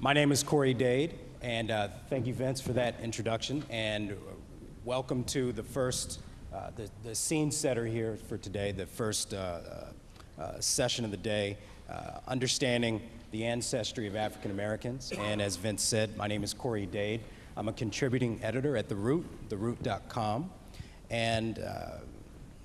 My name is Corey Dade, and uh, thank you, Vince, for that introduction. And welcome to the first, uh, the, the scene setter here for today, the first uh, uh, session of the day, uh, understanding the ancestry of African Americans. And as Vince said, my name is Corey Dade. I'm a contributing editor at The Root, theroot.com. And uh,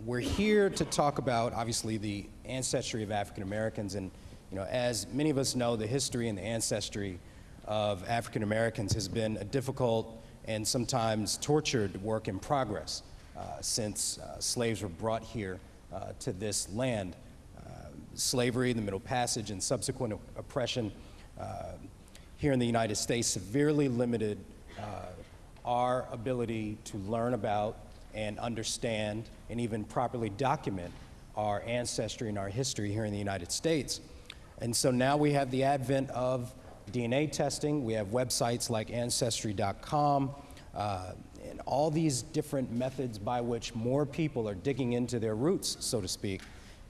we're here to talk about, obviously, the ancestry of African Americans and you know, as many of us know, the history and the ancestry of African Americans has been a difficult and sometimes tortured work in progress uh, since uh, slaves were brought here uh, to this land. Uh, slavery, the Middle Passage, and subsequent oppression uh, here in the United States severely limited uh, our ability to learn about and understand and even properly document our ancestry and our history here in the United States. And so now we have the advent of DNA testing. We have websites like Ancestry.com uh, and all these different methods by which more people are digging into their roots, so to speak.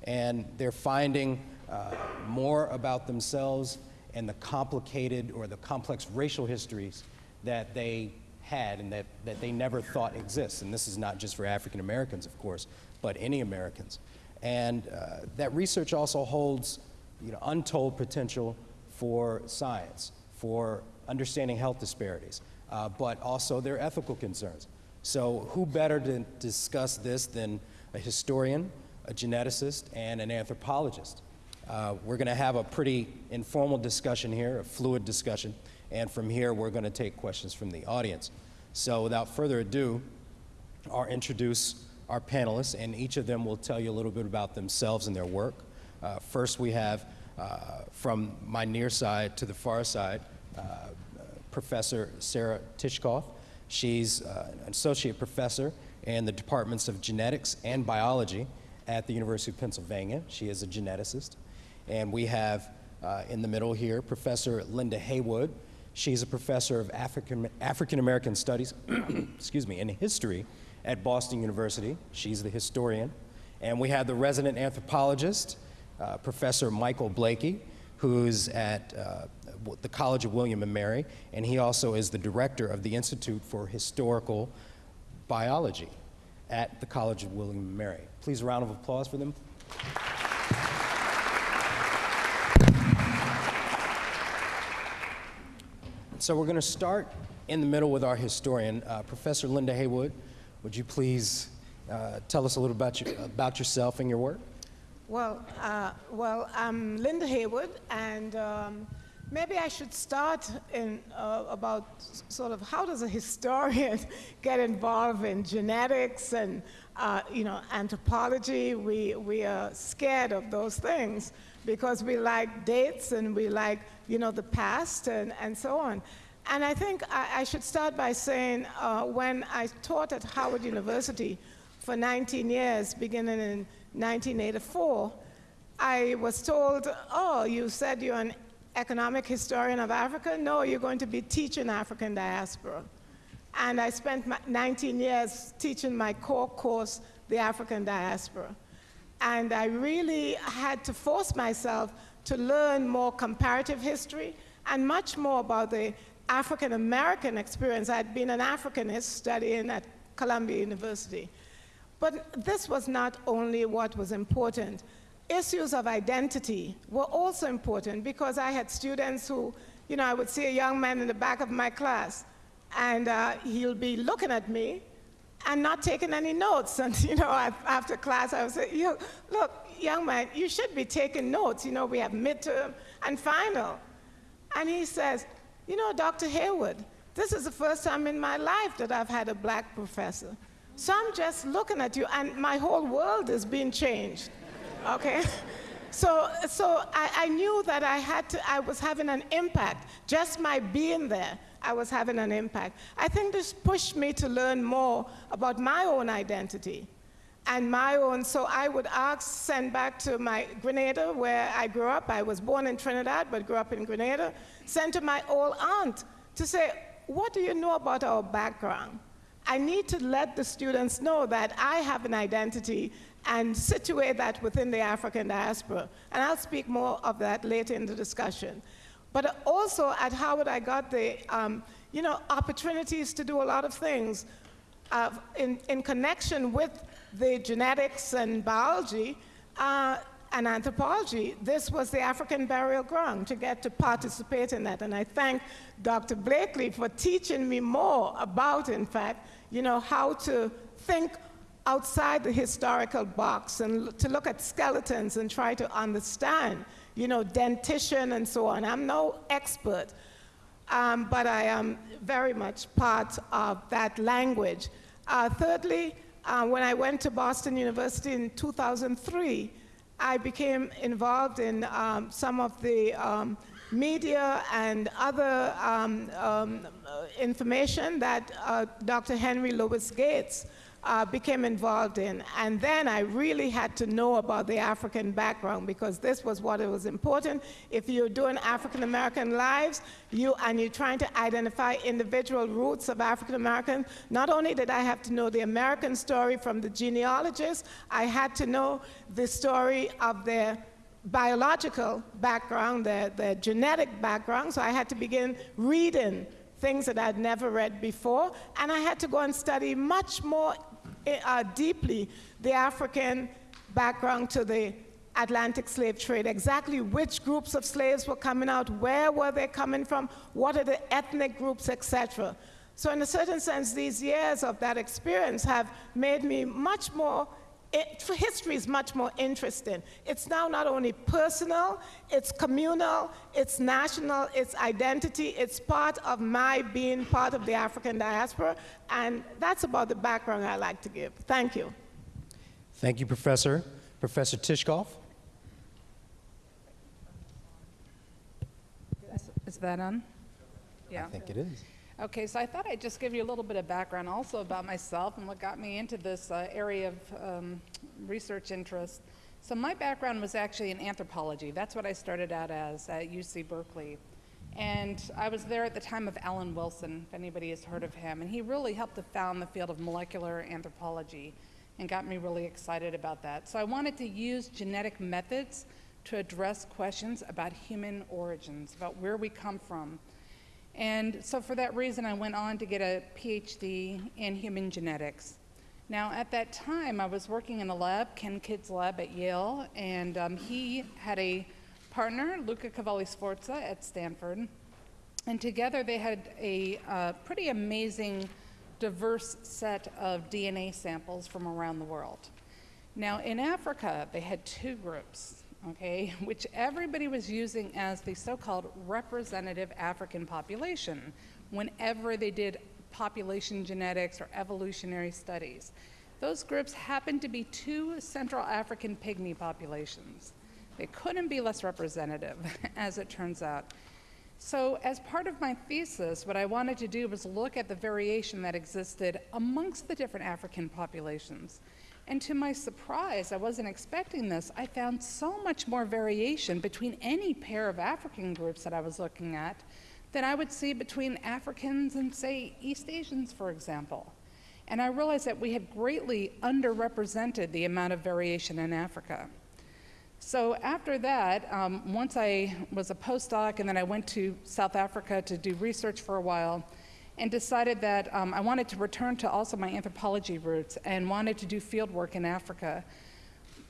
And they're finding uh, more about themselves and the complicated or the complex racial histories that they had and that, that they never thought exists. And this is not just for African Americans, of course, but any Americans. And uh, that research also holds you know, untold potential for science, for understanding health disparities, uh, but also their ethical concerns. So who better to discuss this than a historian, a geneticist, and an anthropologist? Uh, we're going to have a pretty informal discussion here, a fluid discussion, and from here we're going to take questions from the audience. So without further ado, I'll introduce our panelists, and each of them will tell you a little bit about themselves and their work. Uh, first, we have uh, from my near side to the far side, uh, Professor Sarah Tishkoff. She's uh, an associate professor in the departments of genetics and biology at the University of Pennsylvania. She is a geneticist. And we have uh, in the middle here Professor Linda Heywood. She's a professor of African, African American Studies, excuse me, and history at Boston University. She's the historian. And we have the resident anthropologist, uh, Professor Michael Blakey, who's at uh, the College of William and Mary, and he also is the director of the Institute for Historical Biology at the College of William and Mary. Please a round of applause for them. So we're going to start in the middle with our historian, uh, Professor Linda Heywood. Would you please uh, tell us a little about, you, about yourself and your work? Well, uh, well, I'm Linda Heywood, and um, maybe I should start in uh, about sort of how does a historian get involved in genetics and uh, you know anthropology. We we are scared of those things because we like dates and we like you know the past and and so on. And I think I, I should start by saying uh, when I taught at Howard University for 19 years, beginning in 1984, I was told, oh, you said you're an economic historian of Africa? No, you're going to be teaching African diaspora. And I spent 19 years teaching my core course, the African diaspora. And I really had to force myself to learn more comparative history and much more about the African American experience. I'd been an Africanist studying at Columbia University. But this was not only what was important. Issues of identity were also important because I had students who, you know, I would see a young man in the back of my class and uh, he'll be looking at me and not taking any notes. And, you know, after class, I would say, look, young man, you should be taking notes. You know, we have midterm and final. And he says, you know, Dr. Heywood, this is the first time in my life that I've had a black professor. So I'm just looking at you, and my whole world is being changed. Okay? So, so I, I, knew that I had to, I was having an impact. Just my being there, I was having an impact. I think this pushed me to learn more about my own identity and my own, so I would ask, send back to my Grenada, where I grew up. I was born in Trinidad, but grew up in Grenada. Send to my old aunt to say, what do you know about our background? I need to let the students know that I have an identity and situate that within the African diaspora. And I'll speak more of that later in the discussion. But also at Howard, I got the, um, you know, opportunities to do a lot of things uh, in, in connection with the genetics and biology uh, and anthropology. This was the African burial ground to get to participate in that. And I thank Dr. Blakey for teaching me more about, in fact, you know, how to think outside the historical box and to look at skeletons and try to understand, you know, dentition and so on. I'm no expert, um, but I am very much part of that language. Uh, thirdly, uh, when I went to Boston University in 2003, I became involved in um, some of the um, media and other um, um, uh, information that uh, Dr. Henry Louis Gates uh, became involved in. And then I really had to know about the African background because this was what it was important. If you're doing African American lives, you and you're trying to identify individual roots of African Americans, not only did I have to know the American story from the genealogists, I had to know the story of their biological background, their, their genetic background. So I had to begin reading things that I'd never read before, and I had to go and study much more uh, deeply the African background to the Atlantic slave trade, exactly which groups of slaves were coming out, where were they coming from, what are the ethnic groups, etc. So in a certain sense, these years of that experience have made me much more it, history is much more interesting. It's now not only personal, it's communal, it's national, it's identity, it's part of my being part of the African diaspora, and that's about the background I like to give. Thank you. Thank you, Professor. Professor Tishkoff? Is- Is that on? Yeah. I think it is. Okay, so I thought I'd just give you a little bit of background also about myself and what got me into this uh, area of um, research interest. So my background was actually in anthropology. That's what I started out as at UC Berkeley. And I was there at the time of Alan Wilson, if anybody has heard of him. And he really helped to found the field of molecular anthropology and got me really excited about that. So I wanted to use genetic methods to address questions about human origins, about where we come from. And so for that reason, I went on to get a PhD in human genetics. Now, at that time, I was working in a lab, Ken Kidd's lab at Yale, and um, he had a partner, Luca Cavalli Sforza, at Stanford. And together they had a uh, pretty amazing, diverse set of DNA samples from around the world. Now, in Africa, they had two groups, okay, which everybody was using as the so called representative African population whenever they did population genetics or evolutionary studies. Those groups happened to be two Central African pygmy populations. They couldn't be less representative, as it turns out. So, as part of my thesis, what I wanted to do was look at the variation that existed amongst the different African populations. And to my surprise, I wasn't expecting this, I found so much more variation between any pair of African groups that I was looking at than I would see between Africans and, say, East Asians, for example. And I realized that we had greatly underrepresented the amount of variation in Africa. So after that, um, once I was a postdoc and then I went to South Africa to do research for a while and decided that um, I wanted to return to also my anthropology roots and wanted to do field work in Africa,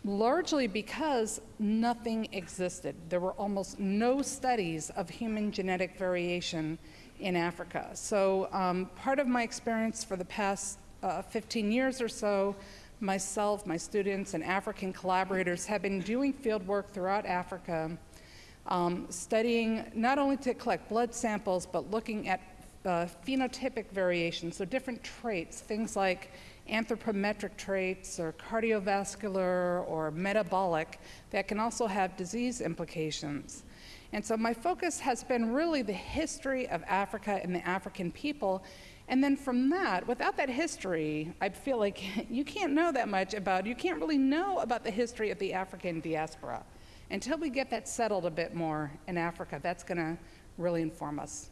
largely because nothing existed. There were almost no studies of human genetic variation in Africa. So um, part of my experience for the past uh, 15 years or so myself, my students, and African collaborators have been doing field work throughout Africa, um, studying not only to collect blood samples, but looking at uh, phenotypic variations, so different traits, things like anthropometric traits or cardiovascular or metabolic that can also have disease implications. And so my focus has been really the history of Africa and the African people and then from that, without that history, I feel like you can't know that much about, you can't really know about the history of the African diaspora. Until we get that settled a bit more in Africa, that's going to really inform us.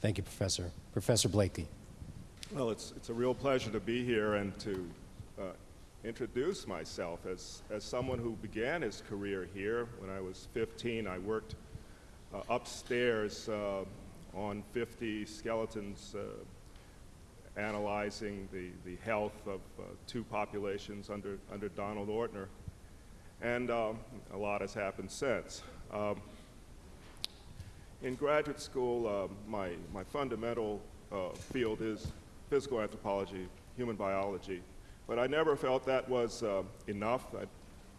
Thank you, Professor. Professor Blakey. Well, it's, it's a real pleasure to be here and to uh, introduce myself as, as someone who began his career here. When I was 15, I worked uh, upstairs uh, on 50 skeletons uh, analyzing the, the health of uh, two populations under, under Donald Ortner. And um, a lot has happened since. Um, in graduate school, uh, my, my fundamental uh, field is physical anthropology, human biology, but I never felt that was uh, enough. I,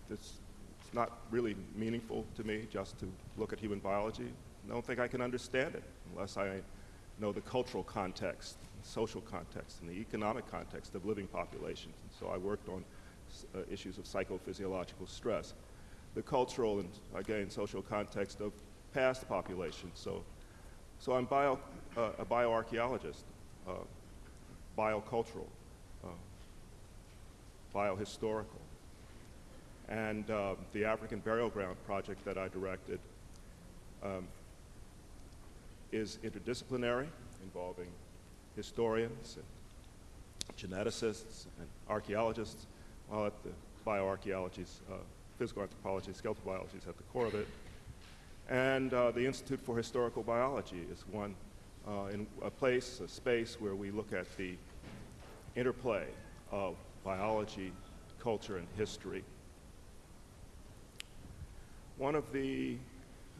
it's, it's not really meaningful to me just to look at human biology. I don't think I can understand it unless I know the cultural context, social context, and the economic context of living populations. And so I worked on uh, issues of psychophysiological stress, the cultural and, again, social context of past populations. So, so I'm bio, uh, a bioarchaeologist, uh, biocultural, uh, biohistorical. And uh, the African Burial Ground project that I directed um, is interdisciplinary, involving historians and geneticists and archaeologists, while at the bioarchaeology's, uh, physical anthropology, skeletal biology is at the core of it. And uh, the Institute for Historical Biology is one, uh, in a place, a space where we look at the interplay of biology, culture, and history. One of the,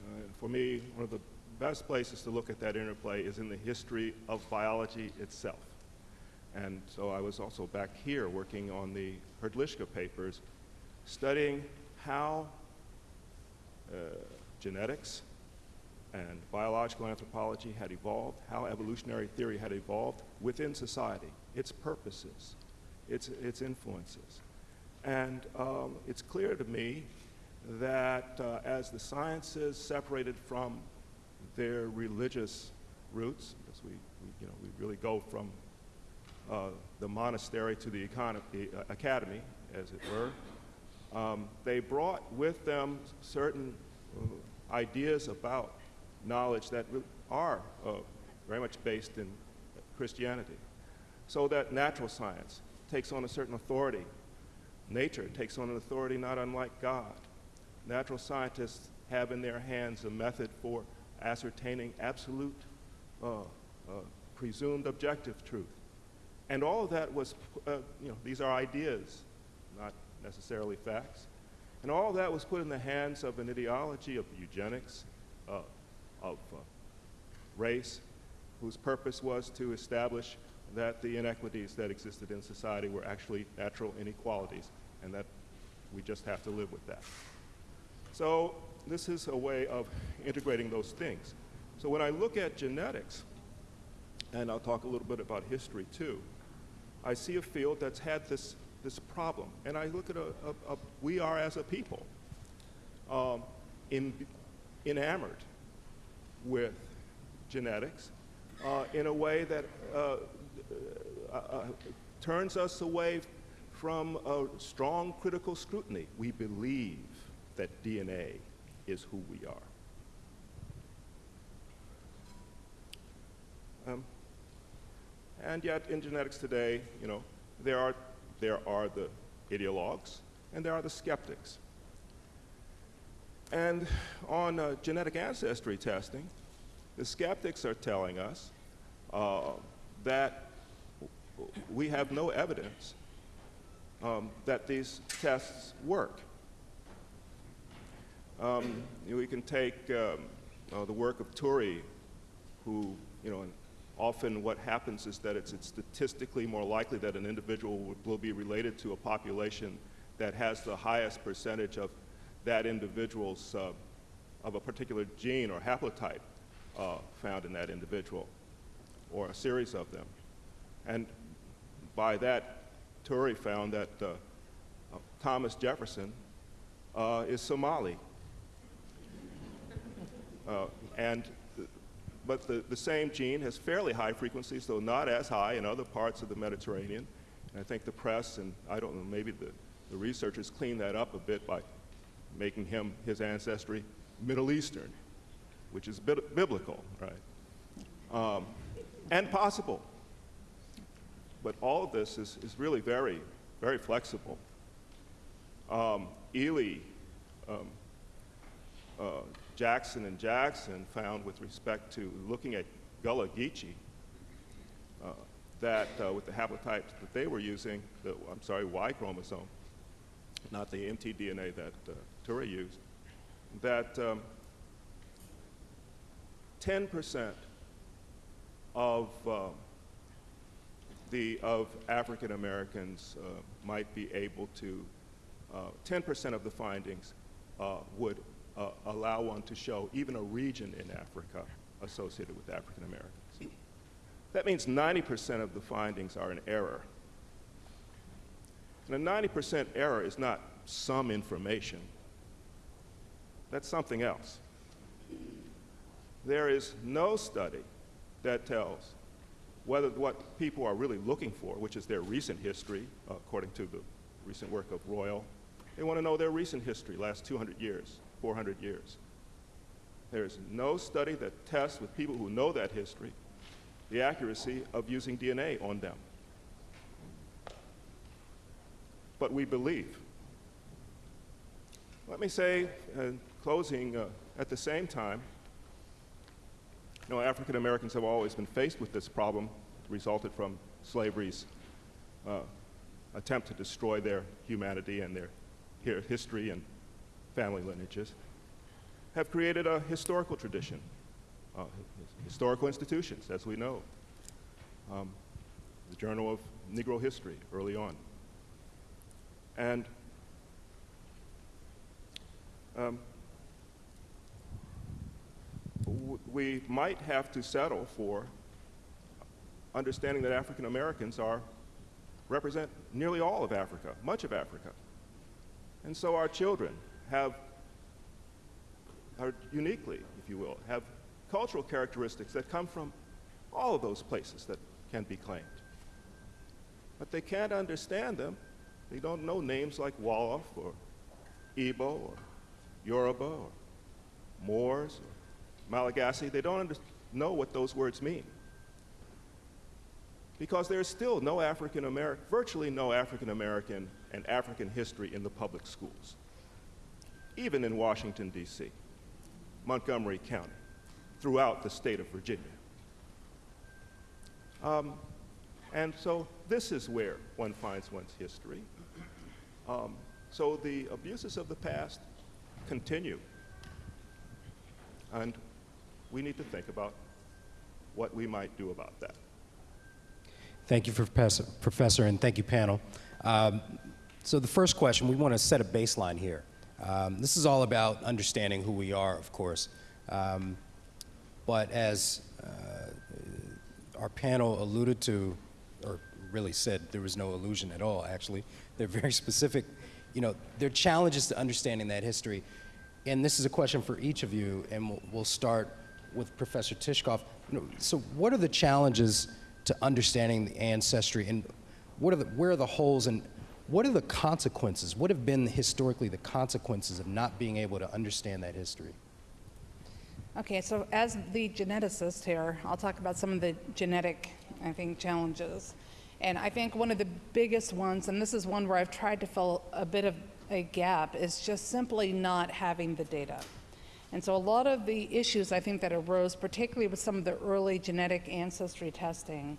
uh, for me, one of the best places to look at that interplay is in the history of biology itself. And so I was also back here working on the Hrdlicka papers, studying how uh, genetics and biological anthropology had evolved, how evolutionary theory had evolved within society, its purposes, its, its influences. And um, it's clear to me that uh, as the sciences separated from their religious roots, because we, we, you know, we really go from uh, the monastery to the uh, academy, as it were, um, they brought with them certain uh, ideas about knowledge that are uh, very much based in Christianity. So that natural science takes on a certain authority. Nature takes on an authority not unlike God. Natural scientists have in their hands a method for ascertaining absolute, uh, uh, presumed objective truth. And all of that was, uh, you know, these are ideas, not necessarily facts. And all that was put in the hands of an ideology of eugenics, uh, of uh, race, whose purpose was to establish that the inequities that existed in society were actually natural inequalities, and that we just have to live with that. So this is a way of integrating those things. So when I look at genetics, and I'll talk a little bit about history too, I see a field that's had this this problem. And I look at a, a, a we are as a people um, in, enamored with genetics uh, in a way that uh, uh, uh, turns us away from a strong critical scrutiny. We believe that DNA is who we are. Um, and yet, in genetics today, you know, there are there are the ideologues, and there are the skeptics. And on uh, genetic ancestry testing, the skeptics are telling us uh, that we have no evidence um, that these tests work. Um, we can take um, uh, the work of Turi, who, you know, often what happens is that it's, it's statistically more likely that an individual will, be related to a population that has the highest percentage of that individual's, uh, of a particular gene or haplotype uh, found in that individual, or a series of them. And by that, Turi found that uh, Thomas Jefferson uh, is Somali. Uh, and but the, the same gene has fairly high frequencies, though not as high in other parts of the Mediterranean. And I think the press, and I don't know, maybe the, the researchers cleaned that up a bit by making him, his ancestry, Middle Eastern, which is bi biblical, right? Um, and possible. But all of this is, is really very, very flexible. Um, Ely, um, uh, Jackson and Jackson found with respect to looking at Gullah Geechee, uh, that uh, with the haplotypes that they were using, the, I'm sorry, Y chromosome, not the mtDNA that uh, Turi used, that um, 10% of uh, the of African Americans uh, might be able to, 10% of the findings uh, would uh, allow one to show even a region in Africa associated with African Americans. That means 90% of the findings are in error. And a 90% error is not some information. That's something else. There is no study that tells whether what people are really looking for, which is their recent history, according to the recent work of Royal, they want to know their recent history, last 200 years, 400 years. There is no study that tests with people who know that history the accuracy of using DNA on them. But we believe. Let me say, in closing, uh, at the same time, you know, African Americans have always been faced with this problem resulted from slavery's uh, attempt to destroy their humanity and their history and family lineages, have created a historical tradition, uh, historical institutions, as we know. Um, the Journal of Negro History early on. And um, we might have to settle for understanding that African Americans are represent nearly all of Africa, much of Africa. And so our children have are uniquely, if you will, have cultural characteristics that come from all of those places that can be claimed. But they can't understand them. They don't know names like Wolof or Igbo or Yoruba or Moors or Malagasy. They don't know what those words mean. Because there's still no African American, virtually no African American and African history in the public schools, even in Washington, D.C., Montgomery County, throughout the state of Virginia. Um, and so this is where one finds one's history. Um, so the abuses of the past continue. And we need to think about what we might do about that. Thank you, Professor, Professor and thank you, panel. Um, so the first question, we want to set a baseline here. Um, this is all about understanding who we are, of course. Um, but as uh, our panel alluded to, or really said, there was no illusion at all, actually. They're very specific. You know, there are challenges to understanding that history. And this is a question for each of you, and we'll, we'll start with Professor Tishkoff. You know, so what are the challenges to understanding the ancestry, and what are the, where are the holes, and what are the consequences? What have been historically the consequences of not being able to understand that history? Okay, so as the geneticist here, I'll talk about some of the genetic, I think, challenges. And I think one of the biggest ones, and this is one where I've tried to fill a bit of a gap, is just simply not having the data. And so a lot of the issues I think that arose, particularly with some of the early genetic ancestry testing,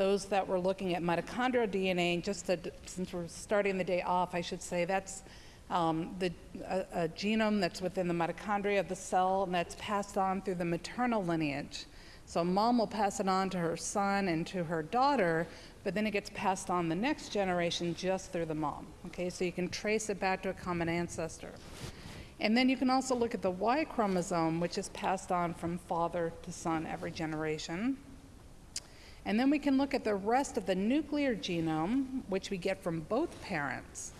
those that were looking at mitochondrial DNA, just to, since we're starting the day off, I should say that's um, the, a, a genome that's within the mitochondria of the cell and that's passed on through the maternal lineage. So mom will pass it on to her son and to her daughter, but then it gets passed on the next generation just through the mom. Okay, so you can trace it back to a common ancestor. And then you can also look at the Y chromosome, which is passed on from father to son every generation. And then we can look at the rest of the nuclear genome, which we get from both parents.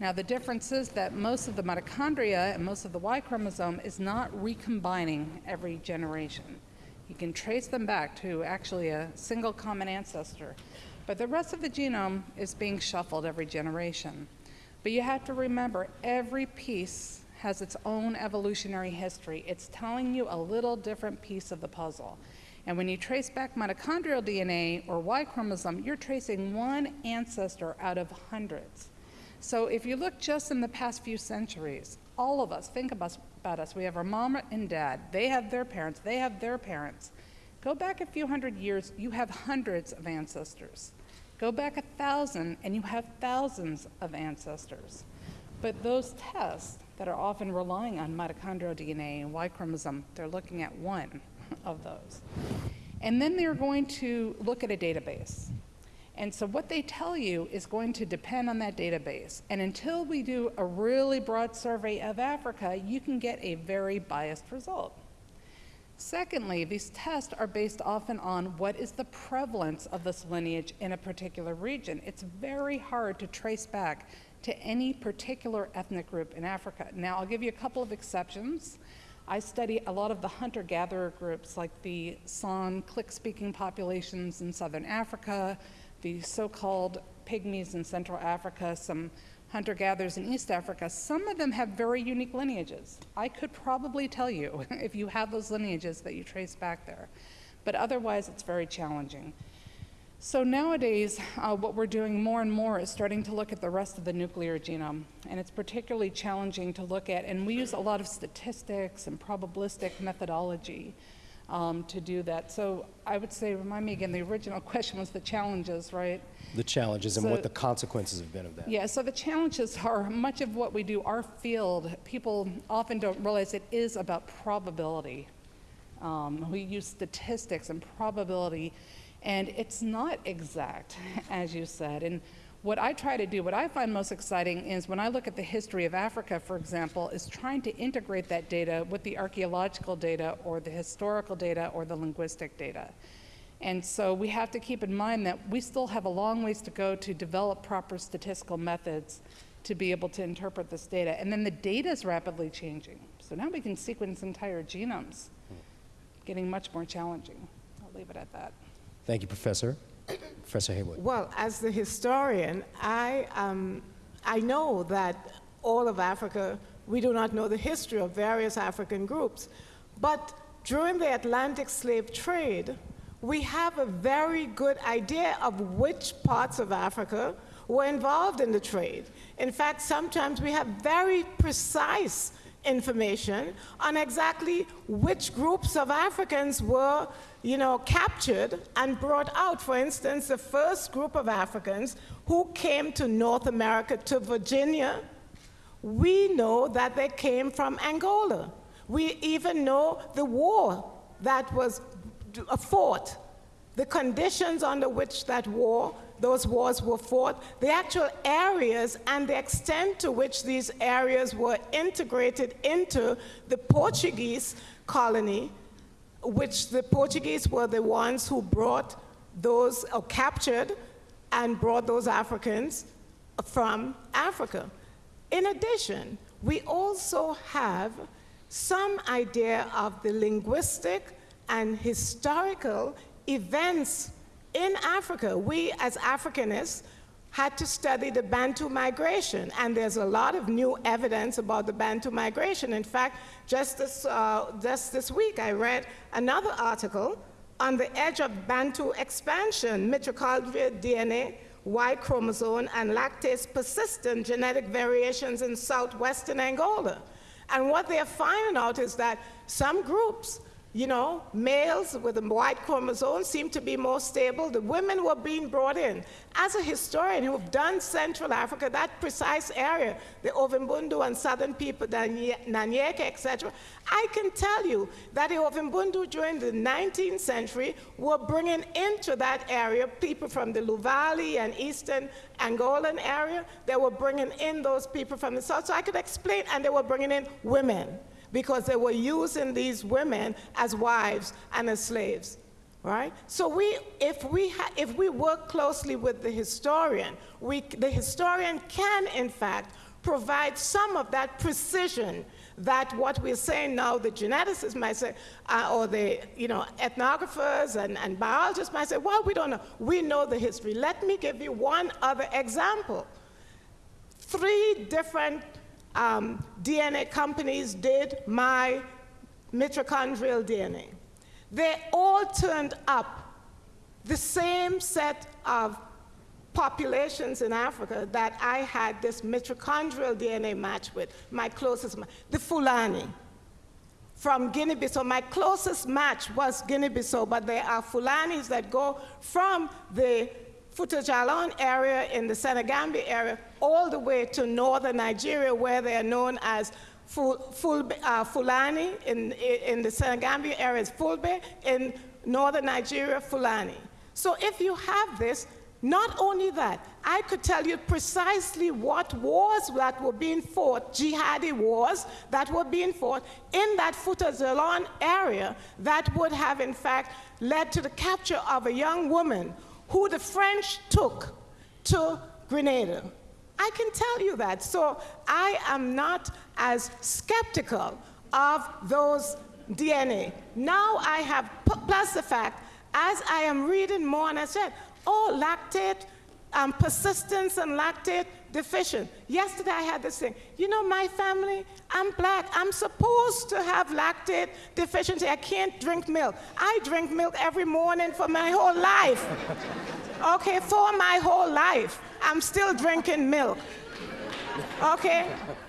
Now, the difference is that most of the mitochondria and most of the Y chromosome is not recombining every generation. You can trace them back to actually a single common ancestor. But the rest of the genome is being shuffled every generation. But you have to remember every piece has its own evolutionary history. It's telling you a little different piece of the puzzle. And when you trace back mitochondrial DNA or Y chromosome, you're tracing one ancestor out of hundreds. So if you look just in the past few centuries, all of us, think about, us. We have our mom and dad. They have their parents. They have their parents. Go back a few hundred years, you have hundreds of ancestors. Go back a thousand, and you have thousands of ancestors. But those tests that are often relying on mitochondrial DNA and Y chromosome, they're looking at one of those. And then they're going to look at a database. And so what they tell you is going to depend on that database. And until we do a really broad survey of Africa, you can get a very biased result. Secondly, these tests are based often on what is the prevalence of this lineage in a particular region. It's very hard to trace back to any particular ethnic group in Africa. Now, I'll give you a couple of exceptions. I study a lot of the hunter-gatherer groups like the San click-speaking populations in southern Africa, the so-called pygmies in Central Africa, some hunter-gatherers in East Africa, some of them have very unique lineages. I could probably tell you if you have those lineages that you trace back there. But otherwise, it's very challenging. So nowadays, uh, what we're doing more and more is starting to look at the rest of the nuclear genome. And it's particularly challenging to look at, and we use a lot of statistics and probabilistic methodology um, to do that. So I would say, remind me again, the original question was the challenges, right? The challenges and what the consequences have been of that. Yeah, so the challenges are much of what we do, our field, people often don't realize it is about probability. Um, we use statistics and probability, and it's not exact, as you said. And what I try to do, what I find most exciting is when I look at the history of Africa, for example, is trying to integrate that data with the archaeological data or the historical data or the linguistic data. And so we have to keep in mind that we still have a long ways to go to develop proper statistical methods to be able to interpret this data. And then the data is rapidly changing. So now we can sequence entire genomes, hmm. getting much more challenging. I'll leave it at that. Thank you, Professor. Professor Heywood. Well, as the historian, I, um, I know that all of Africa, we do not know the history of various African groups. But during the Atlantic slave trade, we have a very good idea of which parts of Africa were involved in the trade. In fact, sometimes we have very precise information on exactly which groups of Africans were, you know, captured and brought out. For instance, the first group of Africans who came to North America, to Virginia, we know that they came from Angola. We even know the war that was uh, fought, the conditions under which that war, those wars were fought, the actual areas and the extent to which these areas were integrated into the Portuguese colony, which the Portuguese were the ones who brought those, or captured and brought those Africans from Africa. In addition, we also have some idea of the linguistic and historical events in Africa. We, as Africanists, had to study the Bantu migration, and there's a lot of new evidence about the Bantu migration. In fact, just this, uh, just this week, I read another article on the edge of Bantu expansion, mitochondrial DNA, Y chromosome, and lactase persistent genetic variations in southwestern Angola. And what they're finding out is that some groups you know, males with a Y chromosome seem to be more stable. The women were being brought in. As a historian who've done Central Africa, that precise area, the Ovimbundu and southern people, the Nyaneka, etc., I can tell you that the Ovimbundu during the 19th century were bringing into that area people from the Luvale and eastern Angolan area. They were bringing in those people from the south. So I could explain, and they were bringing in women because they were using these women as wives and as slaves. Right? So we, if, we if we work closely with the historian, we, the historian can, in fact, provide some of that precision that what we're saying now, the geneticists might say, uh, or the you know, ethnographers and, and biologists might say, well, we don't know. We know the history. Let me give you one other example. Three different um, DNA companies did my mitochondrial DNA. They all turned up the same set of populations in Africa that I had this mitochondrial DNA match with, my closest, the Fulani. from Guinea-Bissau. My closest match was Guinea-Bissau, but there are Fulanis that go from the Futa Jallon area in the Senegambia area all the way to northern Nigeria where they are known as Ful, Ful, uh, Fulani, in, in the Senegambia area is Fulbe, in northern Nigeria, Fulani. So if you have this, not only that, I could tell you precisely what wars that were being fought, jihadi wars that were being fought in that Futa Jallon area that would have, in fact, led to the capture of a young woman who the French took to Grenada. I can tell you that. So I am not as skeptical of those DNA. Now I have, plus the fact, as I am reading more, and I said, oh, lactate, um, persistence and lactate deficient. Yesterday I had this thing. You know, my family, I'm black. I'm supposed to have lactate deficiency. I can't drink milk. I drink milk every morning for my whole life. okay, for my whole life. I'm still drinking milk. Okay?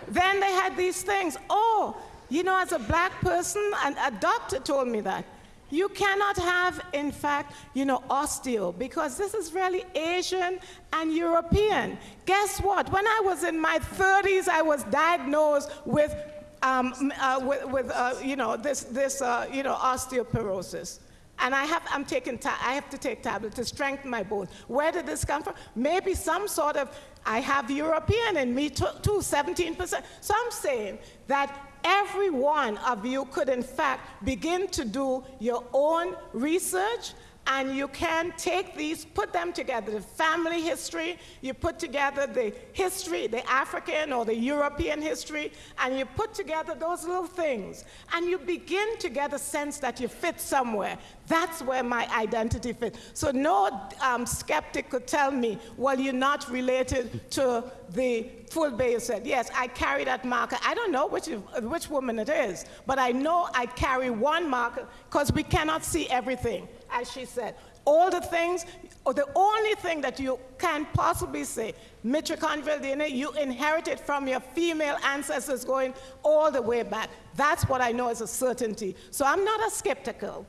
then they had these things. Oh, you know, as a black person, and a doctor told me that. You cannot have, in fact, you know, osteo, because this is really Asian and European. Guess what? When I was in my 30s, I was diagnosed with, um, uh, with, with uh, you know, this, this uh, you know, osteoporosis. And I have, I'm taking I have to take tablets to strengthen my bones. Where did this come from? Maybe some sort of, I have European in me too, too 17%. So I'm saying that every one of you could, in fact, begin to do your own research and you can take these, put them together, the family history, you put together the history, the African or the European history, and you put together those little things, and you begin to get a sense that you fit somewhere. That's where my identity fits. So no um, skeptic could tell me, well, you're not related to the Fulbe said, yes, I carry that marker. I don't know which, which woman it is, but I know I carry one marker because we cannot see everything as she said. All the things, or the only thing that you can possibly say, mitochondrial DNA, you inherited from your female ancestors going all the way back. That's what I know as a certainty. So I'm not as skeptical.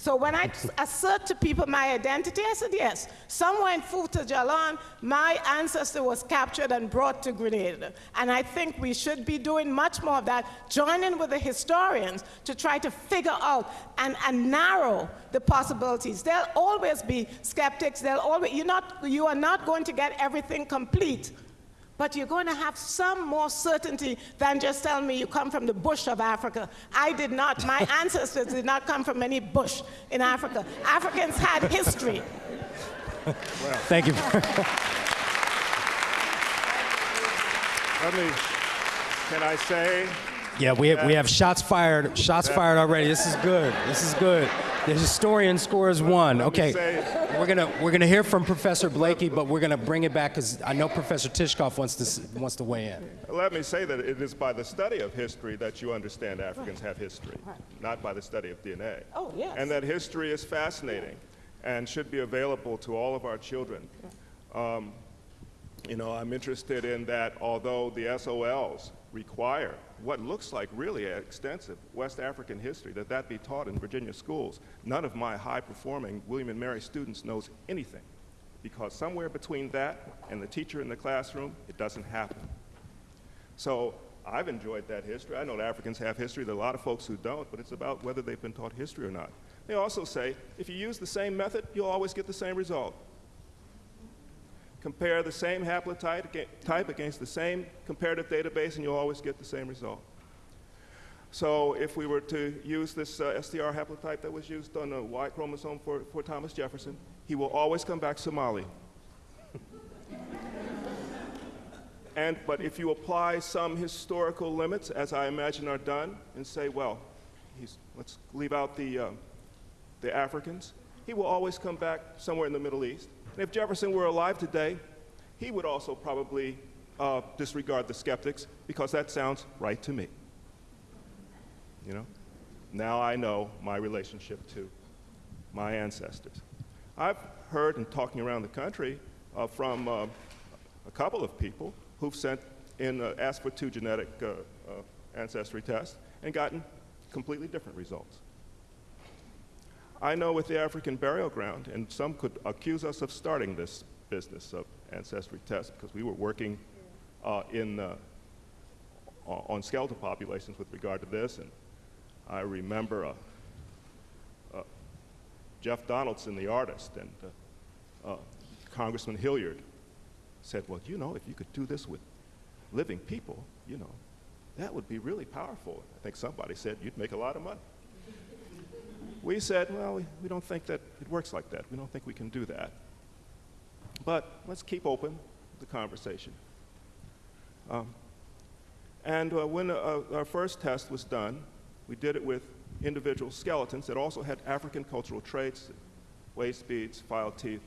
So when I assert to people my identity, I said, yes, somewhere in Futa Jallon, my ancestor was captured and brought to Grenada. And I think we should be doing much more of that, joining with the historians to try to figure out and, and narrow the possibilities. There'll always be skeptics. There'll always, you're not, you are not going to get everything complete but you're going to have some more certainty than just telling me you come from the bush of Africa. I did not. My ancestors did not come from any bush in Africa. Africans had history. Well, Thank you. Let me, can I say Yeah, we have, we have shots fired. Shots fired already. This is good. This is good. The historian scores one. Okay, we're gonna we're gonna hear from Professor Blakey, but we're gonna bring it back because I know Professor Tishkoff wants to wants to weigh in. Let me say that it is by the study of history that you understand Africans have history, not by the study of DNA. Oh, yes. And that history is fascinating and should be available to all of our children. Um, you know, I'm interested in that although the SOLs require what looks like really extensive West African history, that that be taught in Virginia schools. None of my high-performing William and Mary students knows anything because somewhere between that and the teacher in the classroom, it doesn't happen. So I've enjoyed that history. I know that Africans have history. There are a lot of folks who don't, but it's about whether they've been taught history or not. They also say if you use the same method, you'll always get the same result compare the same haplotype type against the same comparative database, and you'll always get the same result. So if we were to use this uh, STR haplotype that was used on the Y chromosome for, for Thomas Jefferson, he will always come back Somali. and, but if you apply some historical limits, as I imagine are done, and say, well, let's leave out the, uh, the Africans, he will always come back somewhere in the Middle East. And if Jefferson were alive today, he would also probably uh, disregard the skeptics because that sounds right to me. You know? Now I know my relationship to my ancestors. I've heard in talking around the country uh, from uh, a couple of people who've sent in, uh, asked for two genetic uh, uh, ancestry tests and gotten completely different results. I know with the African burial ground, and some could accuse us of starting this business of ancestry tests because we were working uh, in, on skeletal populations with regard to this, and I remember uh, uh, Jeff Donaldson, the artist, and uh, uh, Congressman Hilliard said, well, you know, if you could do this with living people, you know, that would be really powerful. I think somebody said you'd make a lot of money. We said, well, we, we don't think that it works like that. We don't think we can do that. But let's keep open the conversation. Um, and uh, when uh, our first test was done, we did it with individual skeletons that also had African cultural traits, waist beads, filed teeth.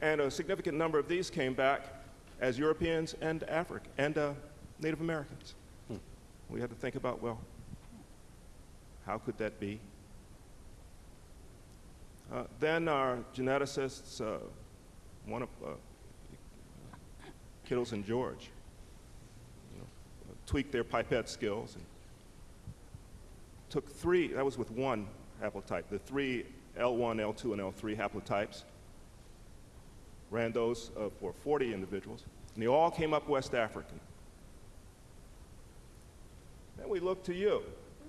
And a significant number of these came back as Europeans and Afric and uh, Native Americans. We had to think about, well, how could that be? Uh, then our geneticists, uh, one of uh, Kittles and George, you know, tweaked their pipette skills and took three, that was with one haplotype, the three L1, L2, and L3 haplotypes, ran those uh, for 40 individuals, and they all came up West African. Then we look to you.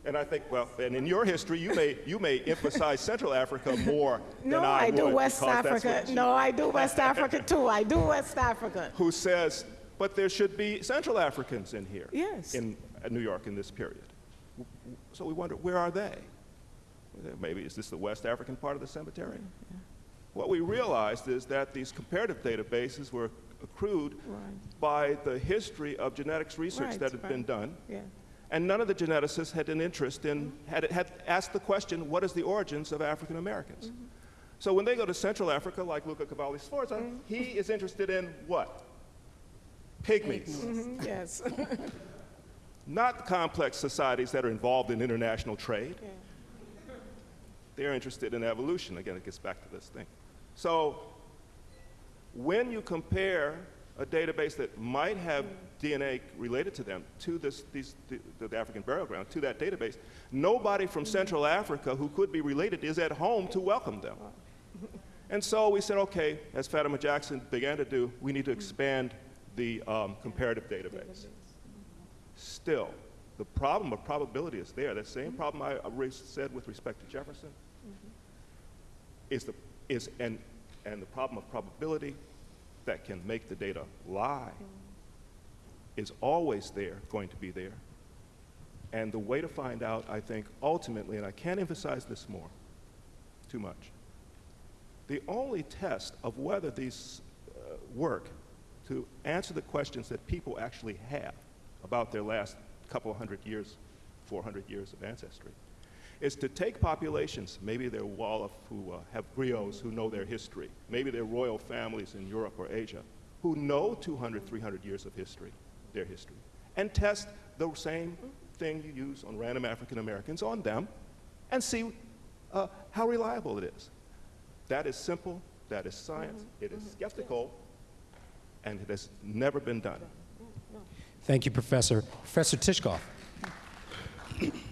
And I think, well, and in your history, you may, you may emphasize Central Africa more No, than I, I do West Africa. No, I do West Africa too. I do West Africa. Who says, but there should be Central Africans in here. Yes. In New York in this period. So we wonder, where are they? Maybe, is this the West African part of the cemetery? What we realized is that these comparative databases were accrued Right. by the history of genetics research Right, that had been done. Yeah. And none of the geneticists had an interest in, had, had asked the question, what is the origins of African Americans? Mm-hmm. So when they go to Central Africa, like Luca Cavalli Sforza, Mm-hmm. he is interested in what? Pygmies. Mhm, Yes. Not complex societies that are involved in international trade. Yeah. They're interested in evolution. Again, it gets back to this thing. So when you compare a database that might have DNA related to them to this, these, the, the African burial ground, to that database, nobody from mm-hmm. Central Africa who could be related is at home to welcome them. And so we said, okay, as Fatima Jackson began to do, we need to expand the um, comparative database. Still, the problem of probability is there. That same mm-hmm. problem I said with respect to Jefferson mm-hmm. is the is and and the problem of probability that can make the data lie is always there, going to be there. And the way to find out, I think, ultimately, and I can't emphasize this more, too much. The only test of whether these uh, work to answer the questions that people actually have about their last couple hundred years, 400 years of ancestry, is to take populations, maybe they're Wolof who uh, have griots who know their history, maybe they're royal families in Europe or Asia who know 200, 300 years of history, their history, and test the same thing you use on random African Americans on them and see uh, how reliable it is. That is simple, that is science, it is skeptical, and it has never been done. Thank you, Professor. Professor Tishkoff.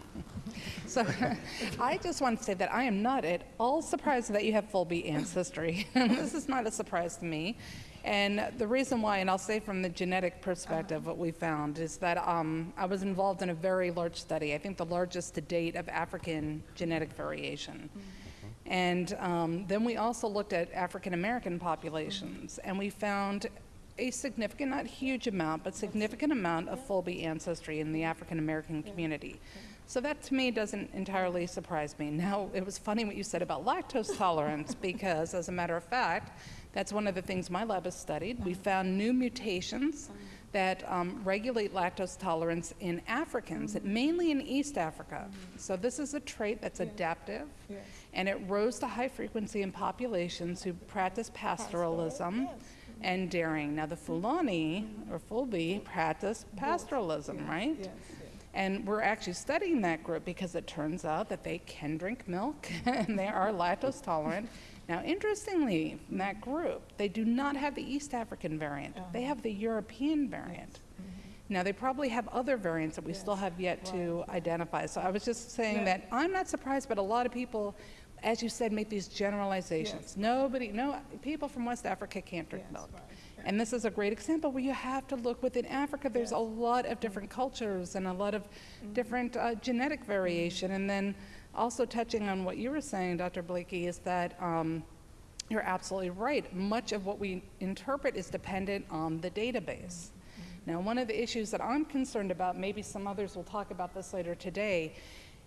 So I just want to say that I am not at all surprised that you have Fulbe ancestry. this is not a surprise to me. And the reason why, and I'll say from the genetic perspective, what we found is that um, I was involved in a very large study, I think the largest to date of African genetic variation. And um, then we also looked at African American populations, and we found a significant, not huge amount, but significant amount of Fulbe ancestry in the African American community. So that to me doesn't entirely surprise me. Now, it was funny what you said about lactose tolerance because, as a matter of fact, that's one of the things my lab has studied. We uh-huh. found new mutations uh-huh. that um, regulate lactose tolerance in Africans, uh-huh. mainly in East Africa. So this is a trait that's adaptive, Yes. and it rose to high frequency in populations who practice pastoralism mm-hmm. and dairying. Now, the mm-hmm. Fulani mm-hmm. or Fulbe practice pastoralism, right? Yes. And we're actually studying that group because it turns out that they can drink milk and they are lactose tolerant. Now, interestingly, in that group, they do not have the East African variant, oh. they have the European variant. Mm-hmm. Now, they probably have other variants that we still have yet to identify. So I was just saying Yeah. that I'm not surprised, but a lot of people, as you said, make these generalizations. Nobody, no, people from West Africa can't drink Yes, milk. right, And this is a great example where you have to look within Africa. There's a lot of different cultures and a lot of different uh, genetic variation. And then also touching on what you were saying, Dr. Blakey, is that um, you're absolutely right. Much of what we interpret is dependent on the database. Now, one of the issues that I'm concerned about, maybe some others will talk about this later today,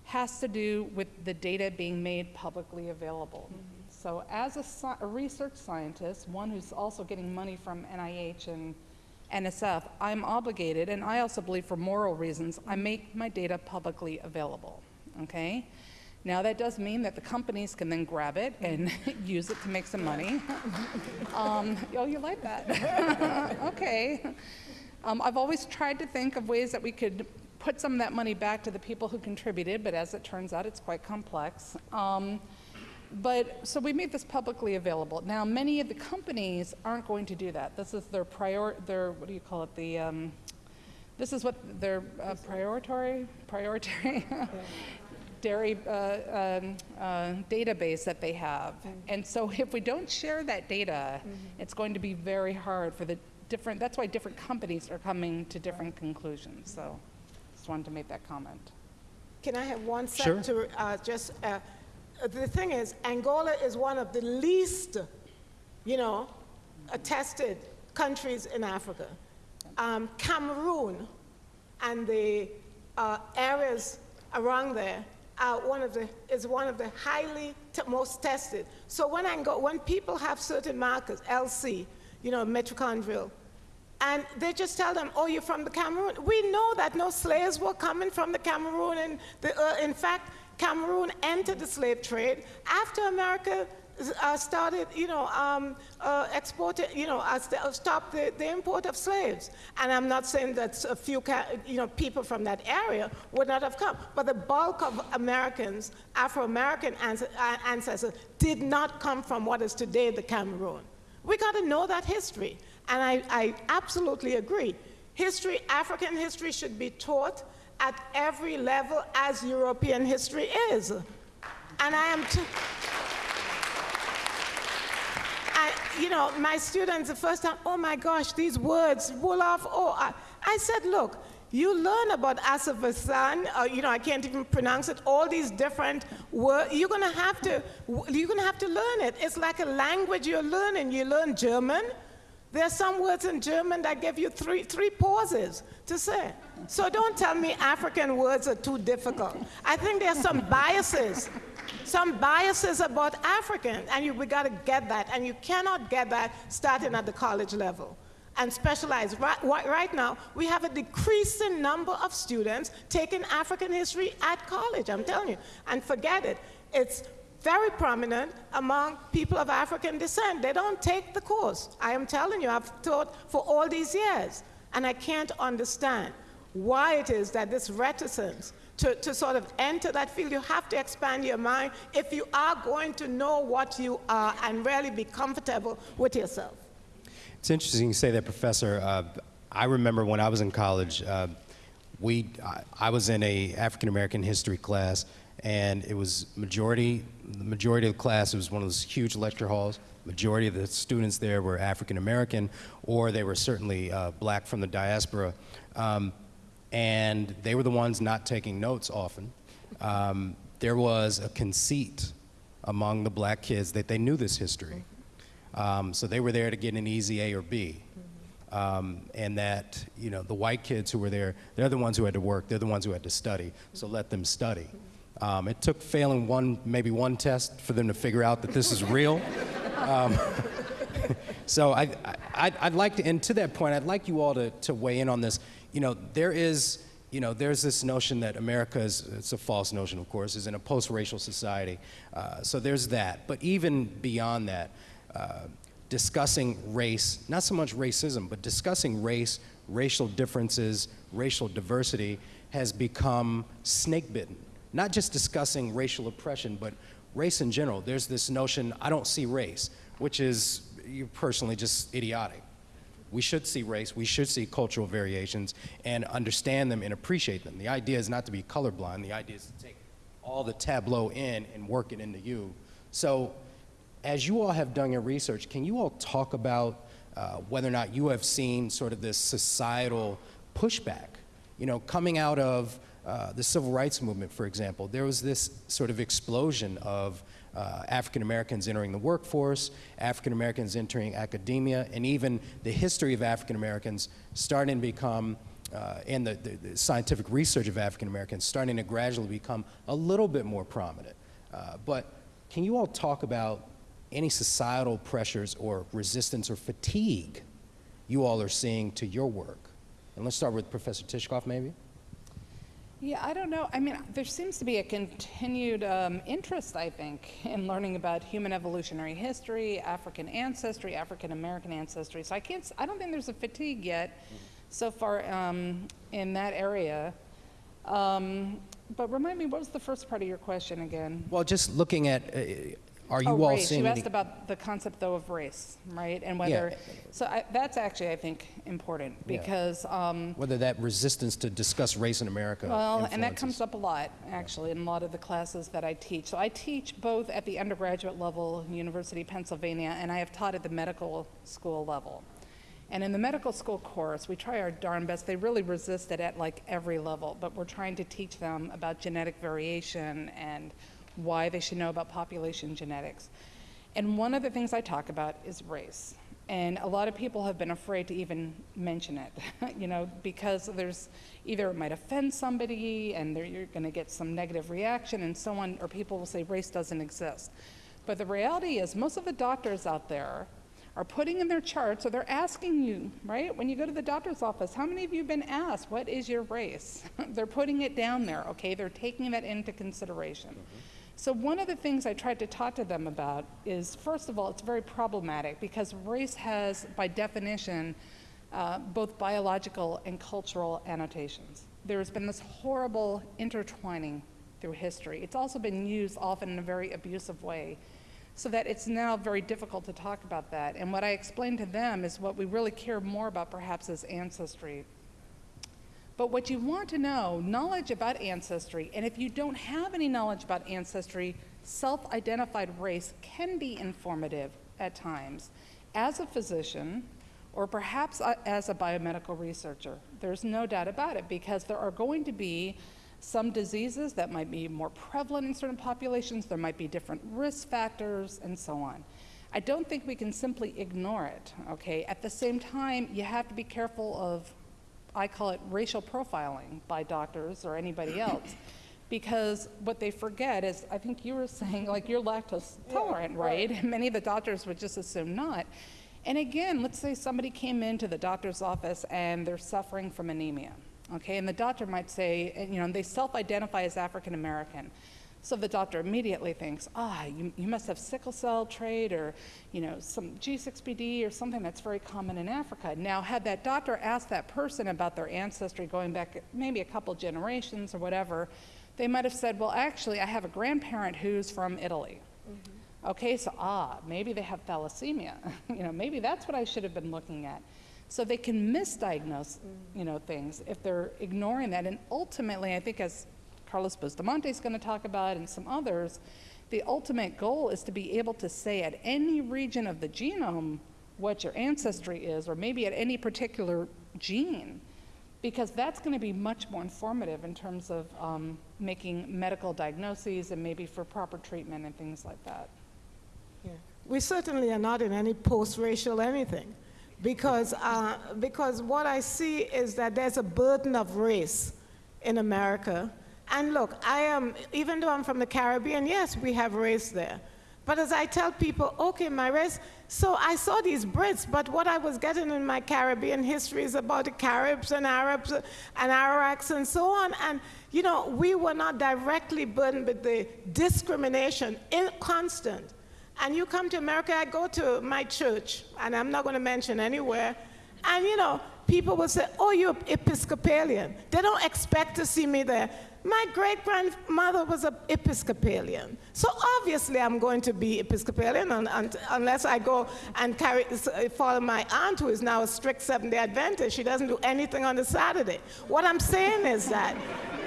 has to do with the data being made publicly available. So as a, a research scientist, one who's also getting money from NIH and NSF, I'm obligated, and I also believe for moral reasons, I make my data publicly available, okay? Now, that does mean that the companies can then grab it and use it to make some money. Um, oh, you like that? okay. Um, I've always tried to think of ways that we could put some of that money back to the people who contributed, but as it turns out, it's quite complex. Um, but so we made this publicly available. Now, many of the companies aren't going to do that. This is their prior, their what do you call it? The um, this is what their uh, prioritory, prioritory dairy uh, um, uh, database that they have. And so if we don't share that data, it's going to be very hard for the different, that's why different companies are coming to different conclusions. So just wanted to make that comment. Can I have one Sure. sec to uh, just, uh, the thing is, Angola is one of the least, you know, attested countries in Africa. Um, Cameroon and the uh, areas around there are one of the, is one of the highly most tested. So when, Ango- when people have certain markers, LC, you know, mitochondrial, and they just tell them, oh, you're from the Cameroon. We know that no slaves were coming from the Cameroon. And the, uh, in fact, Cameroon entered the slave trade after America uh, started, you know, um, uh, exporting, you know, uh, st- stopped the, the import of slaves. And I'm not saying that a few, you know, people from that area would not have come, but the bulk of Americans, Afro-American uh, ancestors, did not come from what is today the Cameroon. We got to know that history. And I, I absolutely agree. History, African history, should be taught at every level as European history is. And I am. I, you know, my students the first time, oh my gosh, these words, Wolof, oh, I, I said, look, you learn about Asafasan, uh, you know, I can't even pronounce it, all these different words, you're gonna have to, you're gonna have to learn it. It's like a language you're learning. You learn German, there are some words in German that give you three, three pauses to say. So don't tell me African words are too difficult. I think there are some biases, some biases about African, and you, we got to get that. And you cannot get that starting at the college level and specialize. Right, right, right now, we have a decreasing number of students taking African history at college, I'm telling you. And forget it. It's very prominent among people of African descent. They don't take the course. I am telling you, I've taught for all these years, and I can't understand why it is that this reticence to, to sort of enter that field, you have to expand your mind if you are going to know what you are and really be comfortable with yourself. It's interesting you say that, Professor. Uh, I remember when I was in college, uh, we, I, I was in a African American history class, and it was majority, the majority of the class, it was one of those huge lecture halls. Majority of the students there were African American, or they were certainly uh, black from the diaspora. Um, and they were the ones not taking notes often. Um, there was a conceit among the black kids that they knew this history. Um, so they were there to get an easy A or B. Um, and that, you know, the white kids who were there, they're the ones who had to work, they're the ones who had to study, so let them study. Um, it took failing one, maybe one test for them to figure out that this is real. Um, so I, I, I'd like to, and to that point, I'd like you all to, to weigh in on this. You know, there is, you know, there's this notion that America is, it's a false notion, of course, is in a post-racial society. Uh, so there's that. But even beyond that, uh, discussing race, not so much racism, but discussing race, racial differences, racial diversity has become snake bitten. Not just discussing racial oppression, but race in general. There's this notion, I don't see race, which is you personally just idiotic. We should see race, we should see cultural variations and understand them and appreciate them. The idea is not to be colorblind, the idea is to take all the tableau in and work it into you. So, as you all have done your research, can you all talk about uh, whether or not you have seen sort of this societal pushback? You know, coming out of uh, the civil rights movement, for example, there was this sort of explosion of uh, African Americans entering the workforce, African Americans entering academia, and even the history of African Americans starting to become, uh, and the, the, the scientific research of African Americans starting to gradually become a little bit more prominent. Uh, but can you all talk about any societal pressures or resistance or fatigue you all are seeing to your work? And let's start with Professor Tishkoff, maybe. Yeah, I don't know. I mean, there seems to be a continued um, interest, I think, in learning about human evolutionary history, African ancestry, African American ancestry. So I can't. I don't think there's a fatigue yet, so far um, in that area. Um, but remind me, what was the first part of your question again? Well, just looking at, uh, are you oh, all race. seeing You asked about the concept, though, of race, right? And whether yeah. So I, that's actually, I think, important Yeah. because. Um, whether that resistance to discuss race in America Well, and that comes up a lot, actually, in a lot of the classes that I teach. So I teach both at the undergraduate level, University of Pennsylvania, and I have taught at the medical school level. And in the medical school course, we try our darn best. They really resist it at like every level, but we're trying to teach them about genetic variation and why they should know about population genetics. And one of the things I talk about is race. And a lot of people have been afraid to even mention it, you know, because there's either it might offend somebody and you're going to get some negative reaction and so on, or people will say race doesn't exist. But the reality is, most of the doctors out there are putting in their charts, or they're asking you, right? When you go to the doctor's office, how many of you have been asked, what is your race? they're putting it down there, okay? They're taking that into consideration. Mm-hmm. So, one of the things I tried to talk to them about is first of all, it's very problematic because race has, by definition, uh, both biological and cultural annotations. There's been this horrible intertwining through history. It's also been used often in a very abusive way, so that it's now very difficult to talk about that. And what I explained to them is what we really care more about perhaps is ancestry. But what you want to know, knowledge about ancestry, and if you don't have any knowledge about ancestry, self identified race can be informative at times as a physician or perhaps uh, as a biomedical researcher. There's no doubt about it because there are going to be some diseases that might be more prevalent in certain populations, there might be different risk factors, and so on. I don't think we can simply ignore it, okay? At the same time, you have to be careful of I call it racial profiling by doctors or anybody else. Because what they forget is, I think you were saying, like, you're lactose tolerant, right? Many of the doctors would just assume not. And again, let's say somebody came into the doctor's office and they're suffering from anemia, okay? And the doctor might say, and, you know, they self identify as African American. So the doctor immediately thinks, ah, you, you must have sickle cell trait or, you know, some G6PD or something that's very common in Africa. Now, had that doctor asked that person about their ancestry going back maybe a couple generations or whatever, they might have said, well, actually, I have a grandparent who's from Italy. Okay, so ah, maybe they have thalassemia. you know, maybe that's what I should have been looking at. So they can misdiagnose, you know, things if they're ignoring that. And ultimately, I think as Carlos Bustamante is going to talk about and some others, the ultimate goal is to be able to say at any region of the genome what your ancestry is, or maybe at any particular gene, because that's going to be much more informative in terms of um, making medical diagnoses and maybe for proper treatment and things like that. We certainly are not in any post-racial anything, because, uh, because what I see is that there's a burden of race in America. And look, I am, even though I'm from the Caribbean, yes, we have race there. But as I tell people, okay, my race, so I saw these Brits, but what I was getting in my Caribbean history is about the Caribs and Arabs and Arawaks and so on. And, you know, we were not directly burdened with the discrimination, in, constant. And you come to America, I go to my church, and I'm not going to mention anywhere, and you know, people will say, Oh, you're Episcopalian. They don't expect to see me there. My great grandmother was an Episcopalian. So obviously, I'm going to be Episcopalian un- un- unless I go and carry, uh, follow my aunt, who is now a strict Seventh day Adventist. She doesn't do anything on the Saturday. What I'm saying is that,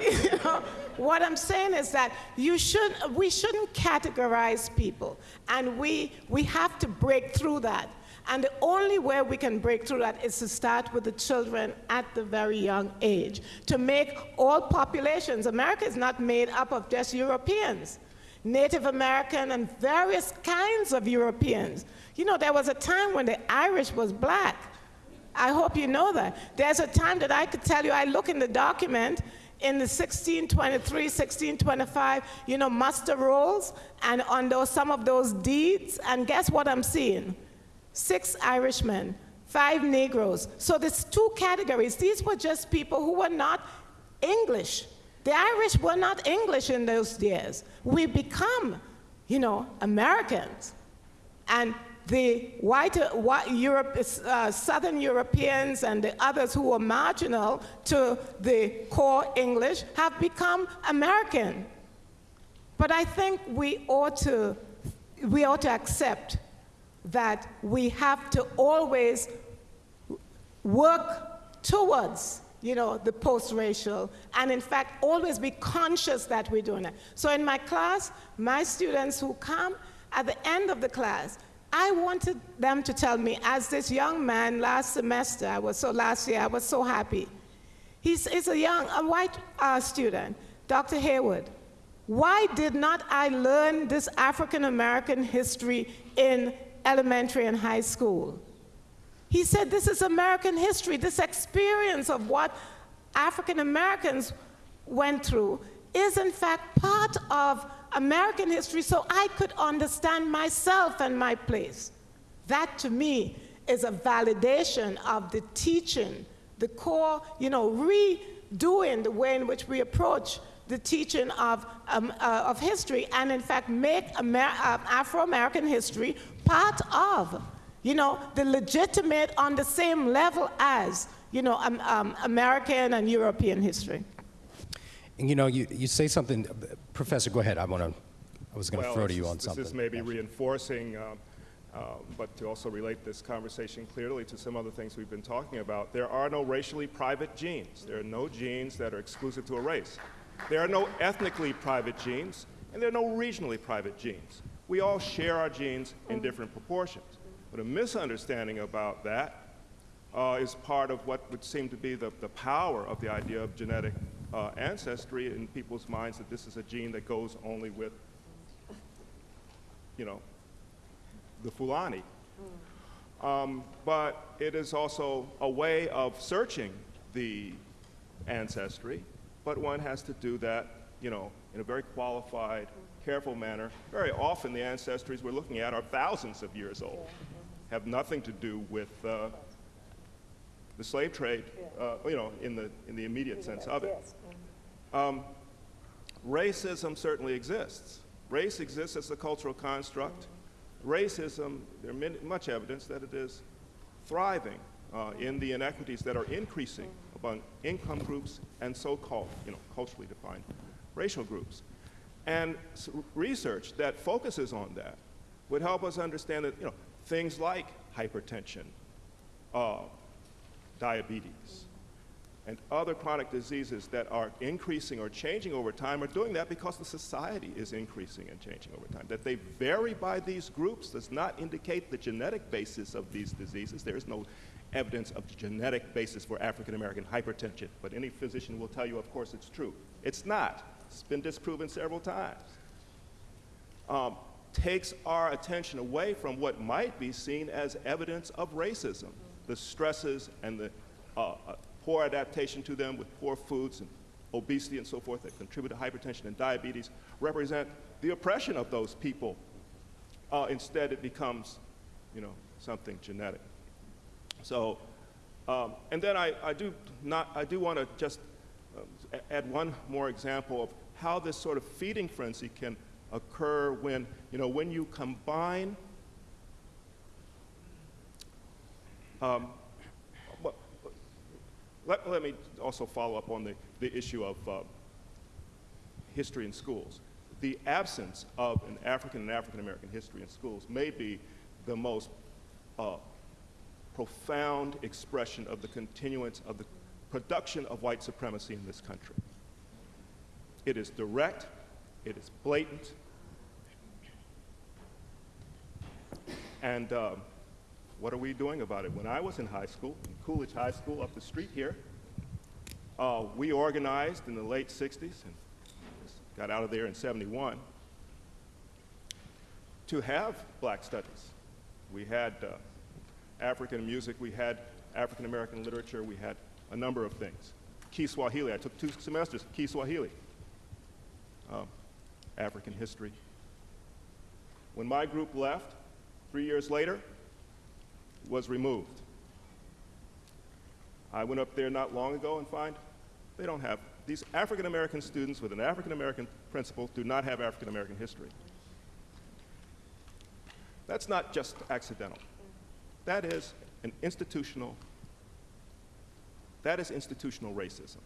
you know, what I'm saying is that you should, we shouldn't categorize people, and we, we have to break through that. And the only way we can break through that is to start with the children at the very young age, to make all populations. America is not made up of just Europeans, Native American and various kinds of Europeans. You know, there was a time when the Irish was black. I hope you know that. There's a time that I could tell you, I look in the document in the 1623, 1625, you know, muster rolls, and on those, some of those deeds, and guess what I'm seeing? Six Irishmen, five Negroes. So there's two categories. These were just people who were not English. The Irish were not English in those years. We become, you know, Americans. And the white, white Europe, uh, Southern Europeans and the others who were marginal to the core English have become American. But I think we ought to, we ought to accept that we have to always work towards you know, the post-racial, and in fact, always be conscious that we're doing it. So in my class, my students who come, at the end of the class, I wanted them to tell me, as this young man last semester, I was so last year, I was so happy. He's, he's a young, a white uh, student, Dr. Heywood. Why did not I learn this African American history in elementary and high school? He said, This is American history, this experience of what African Americans went through is, in fact, part of American history so I could understand myself and my place. That to me is a validation of the teaching, the core, you know, redoing the way in which we approach the teaching of, um, uh, of history and in fact make Amer uh, Afro-American history part of, you know, the legitimate on the same level as, you know, um, um, American and European history. And you know, you, you say something, Professor, go ahead. I want to, I was going to Well, throw to you is- on something. This is maybe Yeah. reinforcing, um, uh, but to also relate this conversation clearly to some other things we've been talking about. There are no racially private genes. There are no genes that are exclusive to a race. There are no ethnically private genes, and there are no regionally private genes. We all share our genes in different proportions. But a misunderstanding about that uh, is part of what would seem to be the, the power of the idea of genetic uh, ancestry in people's minds that this is a gene that goes only with, you know, the Fulani. Um, but it is also a way of searching the ancestry, but one has to do that, you know, in a very qualified, careful manner. Very often the ancestries we're looking at are thousands of years old, have nothing to do with uh, the slave trade, uh, you know, in the, in the immediate sense of it. Um, racism certainly exists. Race exists as a cultural construct. Racism, there's much evidence that it is thriving uh, in the inequities that are increasing among income groups and so-called, you know, culturally defined racial groups. And research that focuses on that would help us understand that, you know, things like hypertension, uh, diabetes, and other chronic diseases that are increasing or changing over time are doing that because the society is increasing and changing over time. That they vary by these groups does not indicate the genetic basis of these diseases. There is no evidence of the genetic basis for African American hypertension, but any physician will tell you, of course, it's true. It's not. It's been disproven several times. Um, takes our attention away from what might be seen as evidence of racism, the stresses and the uh, uh, poor adaptation to them with poor foods and obesity and so forth that contribute to hypertension and diabetes represent the oppression of those people. Uh, instead, it becomes, you know, something genetic. So, um, and then I, I do not, I do want to just a- add one more example of how this sort of feeding frenzy can occur when, you know, when you combine um, let, let me also follow up on the, the issue of uh, history in schools. The absence of an African and African American history in schools may be the most uh, profound expression of the continuance of the production of white supremacy in this country. It is direct, it is blatant, and um, what are we doing about it? When I was in high school, in Coolidge High School up the street here, uh, we organized in the late 60s and got out of there in 71 to have black studies. We had uh, African music, we had African American literature, we had a number of things. Kiswahili, I took two semesters Kiswahili, um, African history. When my group left, three years later, was removed. I went up there not long ago and find they don't have, these African American students with an African American principal do not have African American history. That's not just accidental. That is an institutional, that is institutional racism.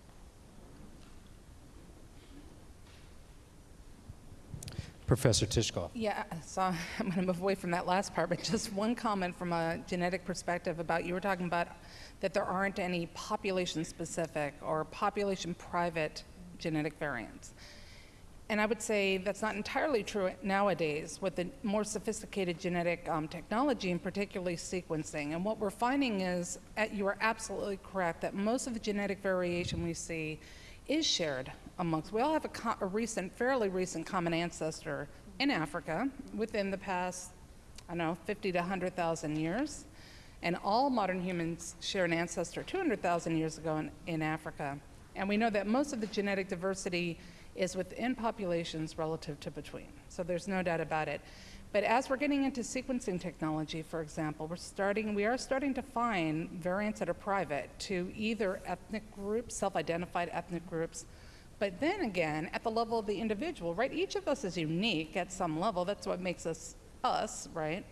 Professor Tishkoff. Yeah, so I'm going to move away from that last part, but just one comment from a genetic perspective about you were talking about that there aren't any population specific or population private genetic variants. And I would say that's not entirely true nowadays with the more sophisticated genetic um, technology and particularly sequencing. And what we're finding is, uh, you are absolutely correct, that most of the genetic variation we see is shared amongst, we all have a, a recent, fairly recent common ancestor in Africa within the past, I don't know, 50 to 100,000 years. And all modern humans share an ancestor 200,000 years ago in, in Africa. And we know that most of the genetic diversity is within populations relative to between. So there's no doubt about it. But as we're getting into sequencing technology, for example, we're starting, we are starting to find variants that are private to either ethnic groups, self-identified ethnic groups, but then again, at the level of the individual, right? Each of us is unique at some level. That's what makes us us, right?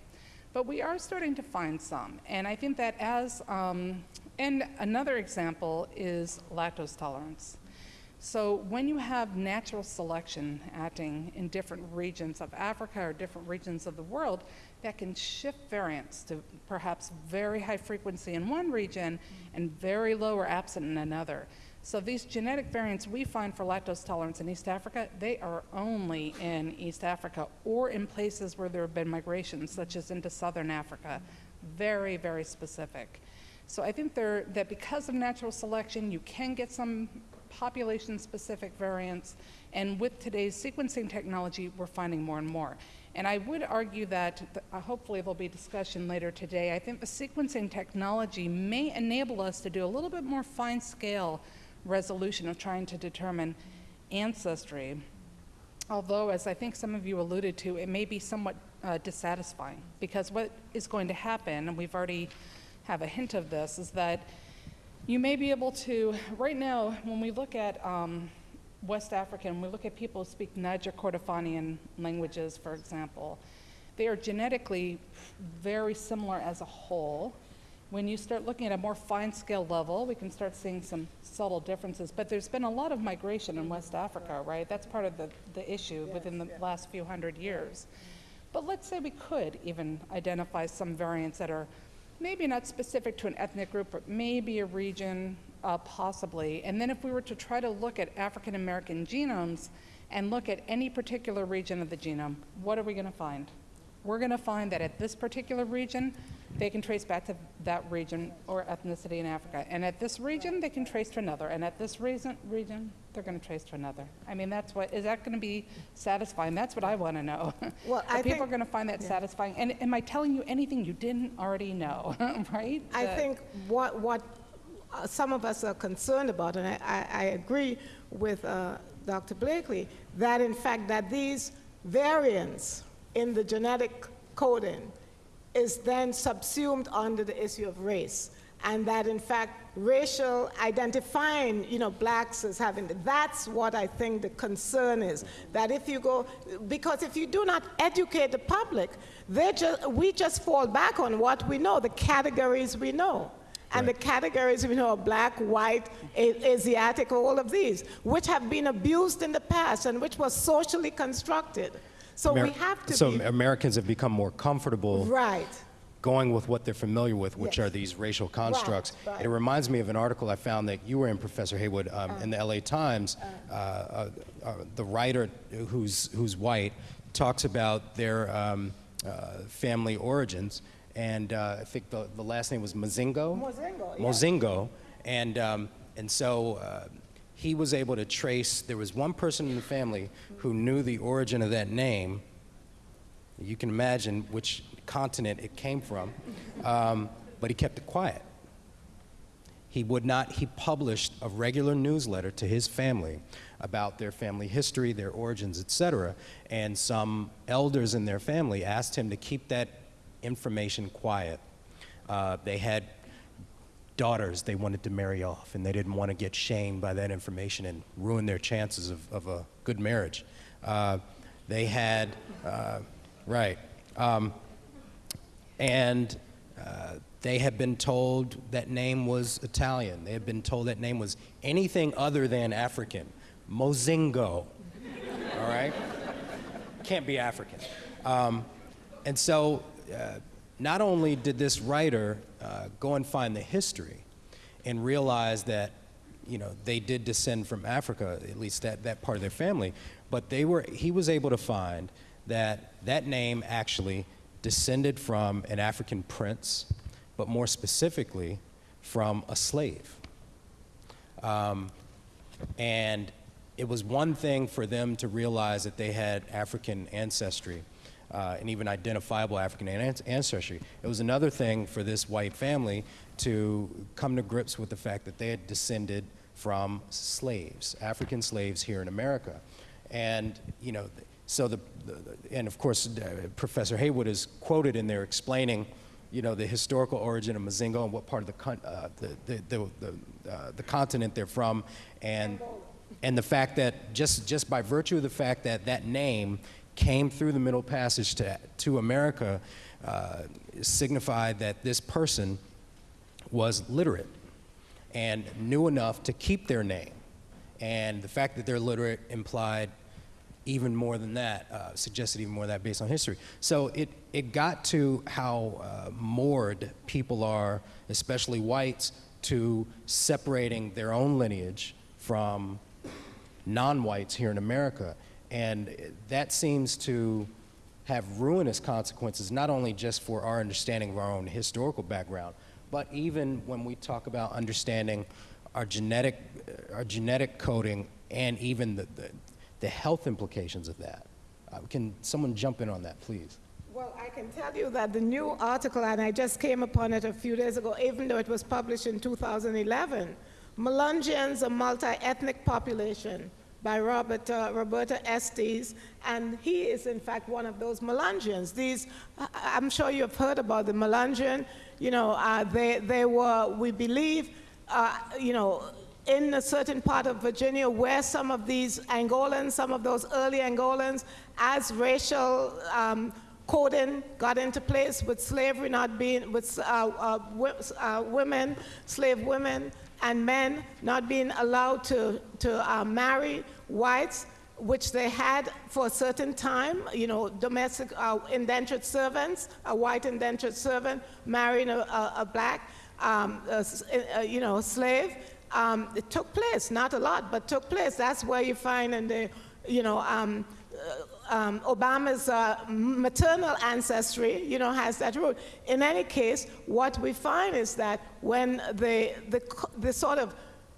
But we are starting to find some. And I think that as, um, and another example is lactose tolerance. So when you have natural selection acting in different regions of Africa or different regions of the world, that can shift variants to perhaps very high frequency in one region and very low or absent in another. So these genetic variants we find for lactose tolerance in East Africa, they are only in East Africa or in places where there have been migrations, such as into Southern Africa. Very, very specific. So I think there, that because of natural selection, you can get some population-specific variants, and with today's sequencing technology, we're finding more and more. And I would argue that, th- uh, hopefully there'll be discussion later today, I think the sequencing technology may enable us to do a little bit more fine-scale resolution of trying to determine ancestry. Although, as I think some of you alluded to, it may be somewhat uh, dissatisfying because what is going to happen, and we've already have a hint of this, is that you may be able to, right now, when we look at um, West African, we look at people who speak Niger Kordofanian languages, for example, they are genetically very similar as a whole. When you start looking at a more fine scale level, we can start seeing some subtle differences. But there's been a lot of migration in West Africa, right? That's part of the, the issue within the last few hundred years. But let's say we could even identify some variants that are maybe not specific to an ethnic group, but maybe a region, uh, possibly. And then if we were to try to look at African American genomes and look at any particular region of the genome, what are we going to find? We're going to find that at this particular region, they can trace back to that region or ethnicity in Africa. And at this region, they can trace to another. And at this reason, region, they're going to trace to another. I mean, that's what, is that going to be satisfying? That's what I want to know. Well, Are I people think- going to find that satisfying? And am I telling you anything you didn't already know, right? I That- think what, what uh, some of us are concerned about, and I, I, I agree with uh, Dr. Blakely, that in fact that these variants in the genetic coding is then subsumed under the issue of race. And that in fact, racial identifying, you know, blacks as having, that's what I think the concern is. That if you go, because if you do not educate the public, they just, we just fall back on what we know, the categories we know. and the categories, you know, are black, white, A- Asiatic, all of these, which have been abused in the past and which was socially constructed. So we have to so be Americans have become more comfortable right. going with what they're familiar with, which Yes. are these racial constructs. right. Uh. It reminds me of an article I found that you were in, Professor Heywood, um, in the LA Times. Uh, uh, uh, the writer, who's, who's white, talks about their um, uh, family origins. And uh, I think the, the last name was Mozingo? Mozingo, yeah. Mozingo. And, um, and so uh, he was able to trace, there was one person in the family who knew the origin of that name. You can imagine which continent it came from, um, but he kept it quiet. He would not, he published a regular newsletter to his family about their family history, their origins, etc. And some elders in their family asked him to keep that information quiet. Uh, they had daughters they wanted to marry off, and they didn't want to get shamed by that information and ruin their chances of, of a good marriage. Uh, they had, uh, right, um, and uh, they had been told that name was Italian. They had been told that name was anything other than African. Mozingo, all right? Can't be African. Um, and so, uh, not only did this writer uh, go and find the history and realize that, you know, they did descend from Africa, at least that, that part of their family, but they were, he was able to find that that name actually descended from an African prince, but more specifically, from a slave. Um, and it was one thing for them to realize that they had African ancestry uh, and even identifiable African ancestry. It was another thing for this white family to come to grips with the fact that they had descended from slaves, African slaves here in America. And, you know, so the, the and of course, uh, Professor Heywood is quoted in there explaining, you know, the historical origin of Mozingo and what part of the, con- uh, the, the, the, the, uh, the continent they're from, and, and the fact that just, just by virtue of the fact that that name came through the Middle Passage to, to America uh, signified that this person was literate and knew enough to keep their name. And the fact that they're literate implied even more than that, uh, suggested even more than that based on history. So it, it got to how uh, moored people are, especially whites, to separating their own lineage from non-whites here in America. And that seems to have ruinous consequences, not only just for our understanding of our own historical background, but even when we talk about understanding our genetic, our genetic coding and even the, the, the health implications of that. Uh, can someone jump in on that, please? Well, I can tell you that the new article, and I just came upon it a few days ago, even though it was published in 2011, Melungeons, a multi-ethnic population, by Robert, uh, Roberta Estes, and he is in fact one of those Melungeons. These, I'm sure you have heard about the Melungeon. You know, uh, they, they were, we believe, uh, you know, in a certain part of Virginia where some of these Angolans, some of those early Angolans, as racial um, coding got into place with slavery not being, with uh, uh, uh, women, slave women, and men not being allowed to, to uh, marry whites, which they had for a certain time, you know, domestic uh, indentured servants, a white indentured servant marrying a, a, a black, um, a a- you know, slave. Um, it took place, not a lot, but took place. That's where you find in the, you know, um, uh, um, Obama's uh, maternal ancestry, you know, has that root. In any case, what we find is that when the, the, the sort of,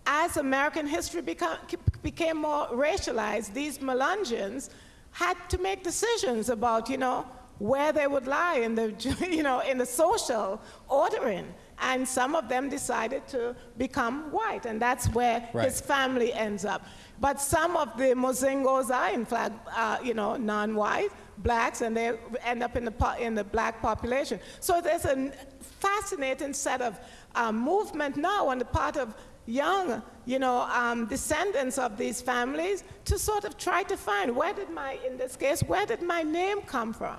as American history become, became more racialized, these Melungeons had to make decisions about, you know, where they would lie in the, you know, in the social ordering. And some of them decided to become white, and that's where Right. his family ends up. But some of the Mozingos are, in fact, uh, you know, non-white, blacks, and they end up in the, in the black population. So there's a fascinating set of um, movement now on the part of young, you know, um, descendants of these families to sort of try to find where did my, in this case, where did my name come from?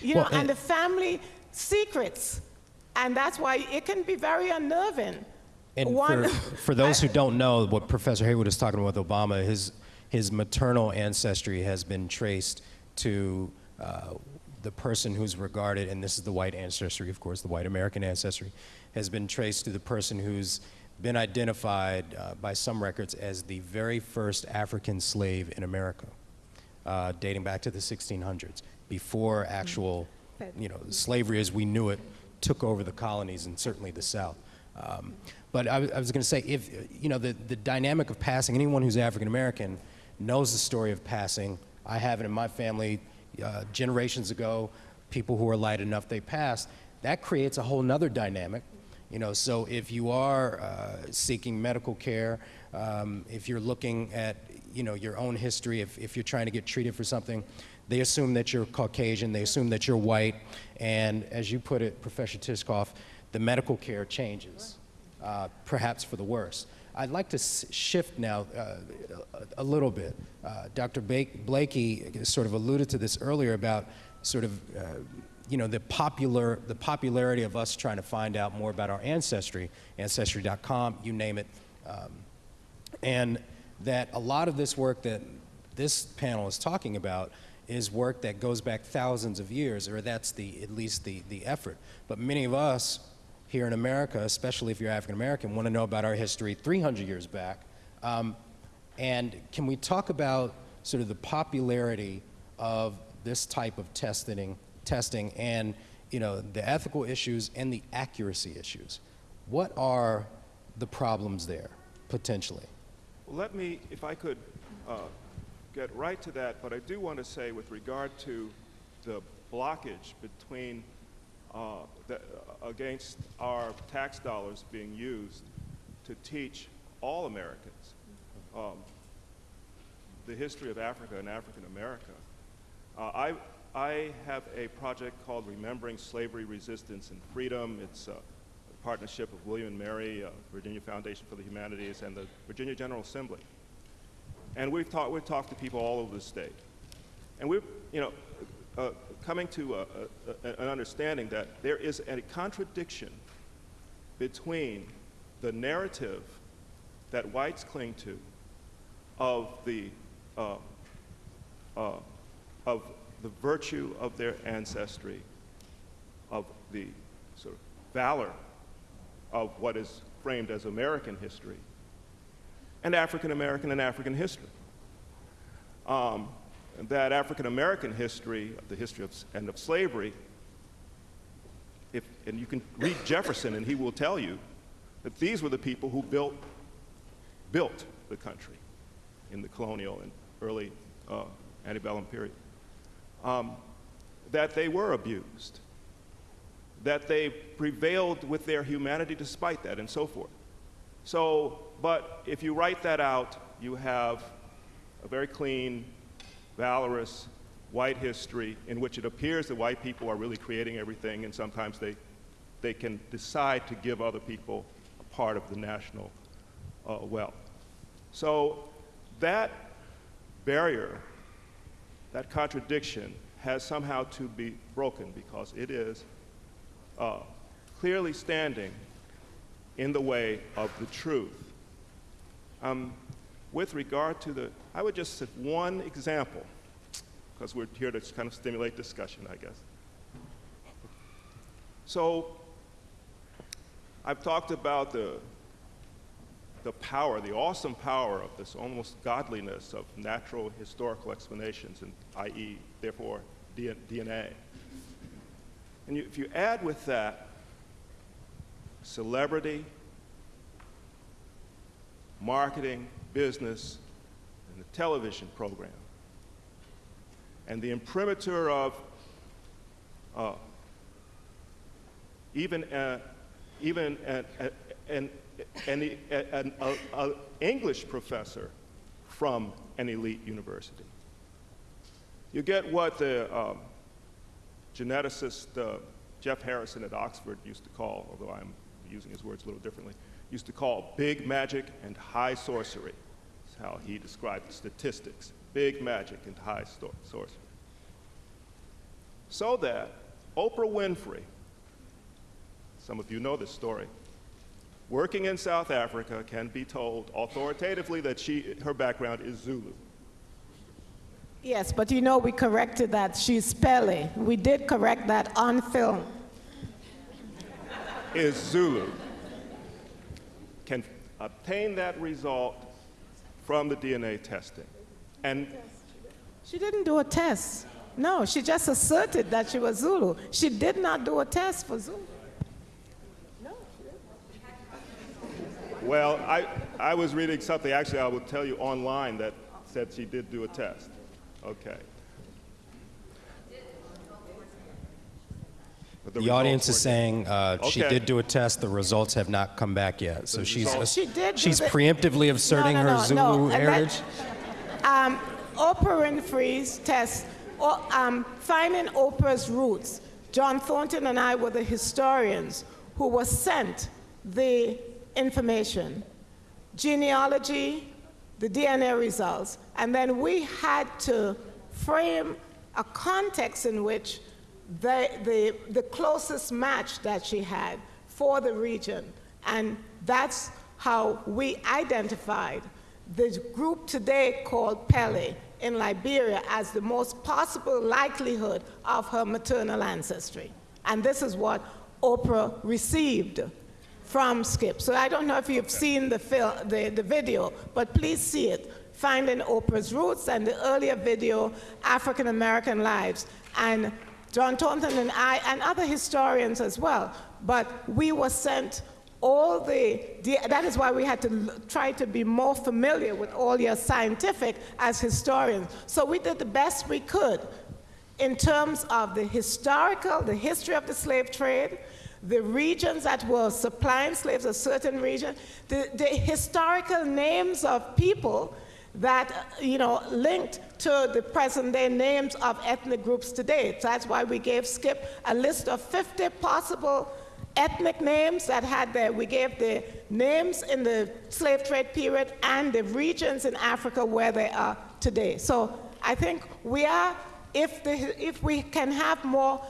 You Well, know, and- and the family secrets And that's why it can be very unnerving. And One- for, for those who don't know, what Professor Heywood is talking about with Obama, his, his maternal ancestry has been traced to uh, the person who's regarded, and this is the white ancestry, of course, the white American ancestry, has been traced to the person who's been identified uh, by some records as the very first African slave in America, uh, dating back to the 1600s, before actual, you know, slavery as we knew it took over the colonies and certainly the South. Um, but I, was- I was going to say, if you know, the, the dynamic of passing, anyone who's African American knows the story of passing. I have it in my family uh, generations ago. People who are light enough, they passed. That creates a whole nother dynamic. You know, so if you are uh, seeking medical care, um, if you're looking at, you know, your own history, if, if you're trying to get treated for something, they assume that you're Caucasian, they assume that you're white, and as you put it, Professor Tishkoff, the medical care changes, uh, perhaps for the worse. I'd like to shift now uh, a, a little bit. Uh, Dr. Blakey sort of alluded to this earlier about sort of, uh, you know, the popular, the popularity of us trying to find out more about our ancestry, ancestry.com, you name it. Um, and that a lot of this work that this panel is talking about is work that goes back thousands of years, or that's the, at least the, the effort. But many of us here in America, especially if you're African American, want to know about our history 300 years back. Um, and can we talk about sort of the popularity of this type of testing, testing and you know, the ethical issues and the accuracy issues? What are the problems there, potentially? Well, let me, if I could, uh, get right to that, but I do want to say with regard to the blockage between, uh, the, uh, against our tax dollars being used to teach all Americans um, the history of Africa and African America. Uh, I, I have a project called Remembering Slavery, Resistance, and Freedom. It's a partnership of William and Mary, uh, Virginia Foundation for the Humanities, and the Virginia General Assembly. And we've talked, we've talked to people all over the state. And we're, you know, uh, coming to a, a, an understanding that there is a contradiction between the narrative that whites cling to of the, uh, uh, of the virtue of their ancestry, of the sort of valor of what is framed as American history, and African American and African history. Um, that African American history, the history of, and of slavery, if, and you can read Jefferson and he will tell you that these were the people who built, built the country in the colonial and early uh, antebellum period. Um, that they were abused, that they prevailed with their humanity despite that, and so forth. So, but if you write that out, you have a very clean, valorous white history in which it appears that white people are really creating everything, and sometimes they, they can decide to give other people a part of the national uh, wealth. So that barrier, that contradiction, has somehow to be broken because it is uh, clearly standing in the way of the truth. Um, with regard to the, I would just set one example, because we're here to kind of stimulate discussion, I guess. So, I've talked about the, the power, the awesome power of this almost godliness of natural historical explanations, and i.e., therefore, DNA. And you, if you add with that celebrity, marketing, business, and the television program, and the imprimatur of uh, even uh, even an, an, an, an a, a English professor from an elite university. You get what the um, geneticist uh, Jeff Harrison at Oxford used to call, although I'm using his words a little differently, used to call big magic and high sorcery. That's how he described statistics big magic and high sorcery. So that Oprah Winfrey, some of you know this story. Working in South Africa can be told authoritatively that she, her background is Zulu. Yes, but you know we corrected that. She's Kpelle. We did correct that on film. is Zulu can obtain that result from the DNA testing. And She didn't do a test. No, she just asserted that she was Zulu. She did not do a test for Zulu. Well, I, I was reading something, actually, I will tell you online that said she did do a test. Okay. But The audience is saying uh, she did do a test, the results have not come back yet. So The she's, results- She did she's preemptively asserting no, her no, no, Zulu and that- heritage? Um, Oprah Winfrey's test, or, um, finding Oprah's roots. John Thornton and I were the historians who were sent the information, genealogy, the DNA results, and then we had to frame a context in which the, the, the closest match that she had for the region. And that's how we identified the group today called Kpelle in Liberia as the most possible likelihood of her maternal ancestry. And this is what Oprah received from Skip. So I don't know if you've seen the, film, the, the video, but please see it. Finding Oprah's Roots and the earlier video, African American Lives. And John Thornton and I, and other historians as well, but we were sent all the, that is why we had to l- try to be more familiar with all your scientific as historians. So we did the best we could in terms of the historical, the history of the slave trade, the regions that were supplying slaves, a certain region, the, the historical names of people that, you know, linked to the present day names of ethnic groups today. So that's why we gave Skip a list of 50 possible ethnic names that had the, we gave the names in the slave trade period and the regions in Africa where they are today. So I think we are, if, the, if we can have more,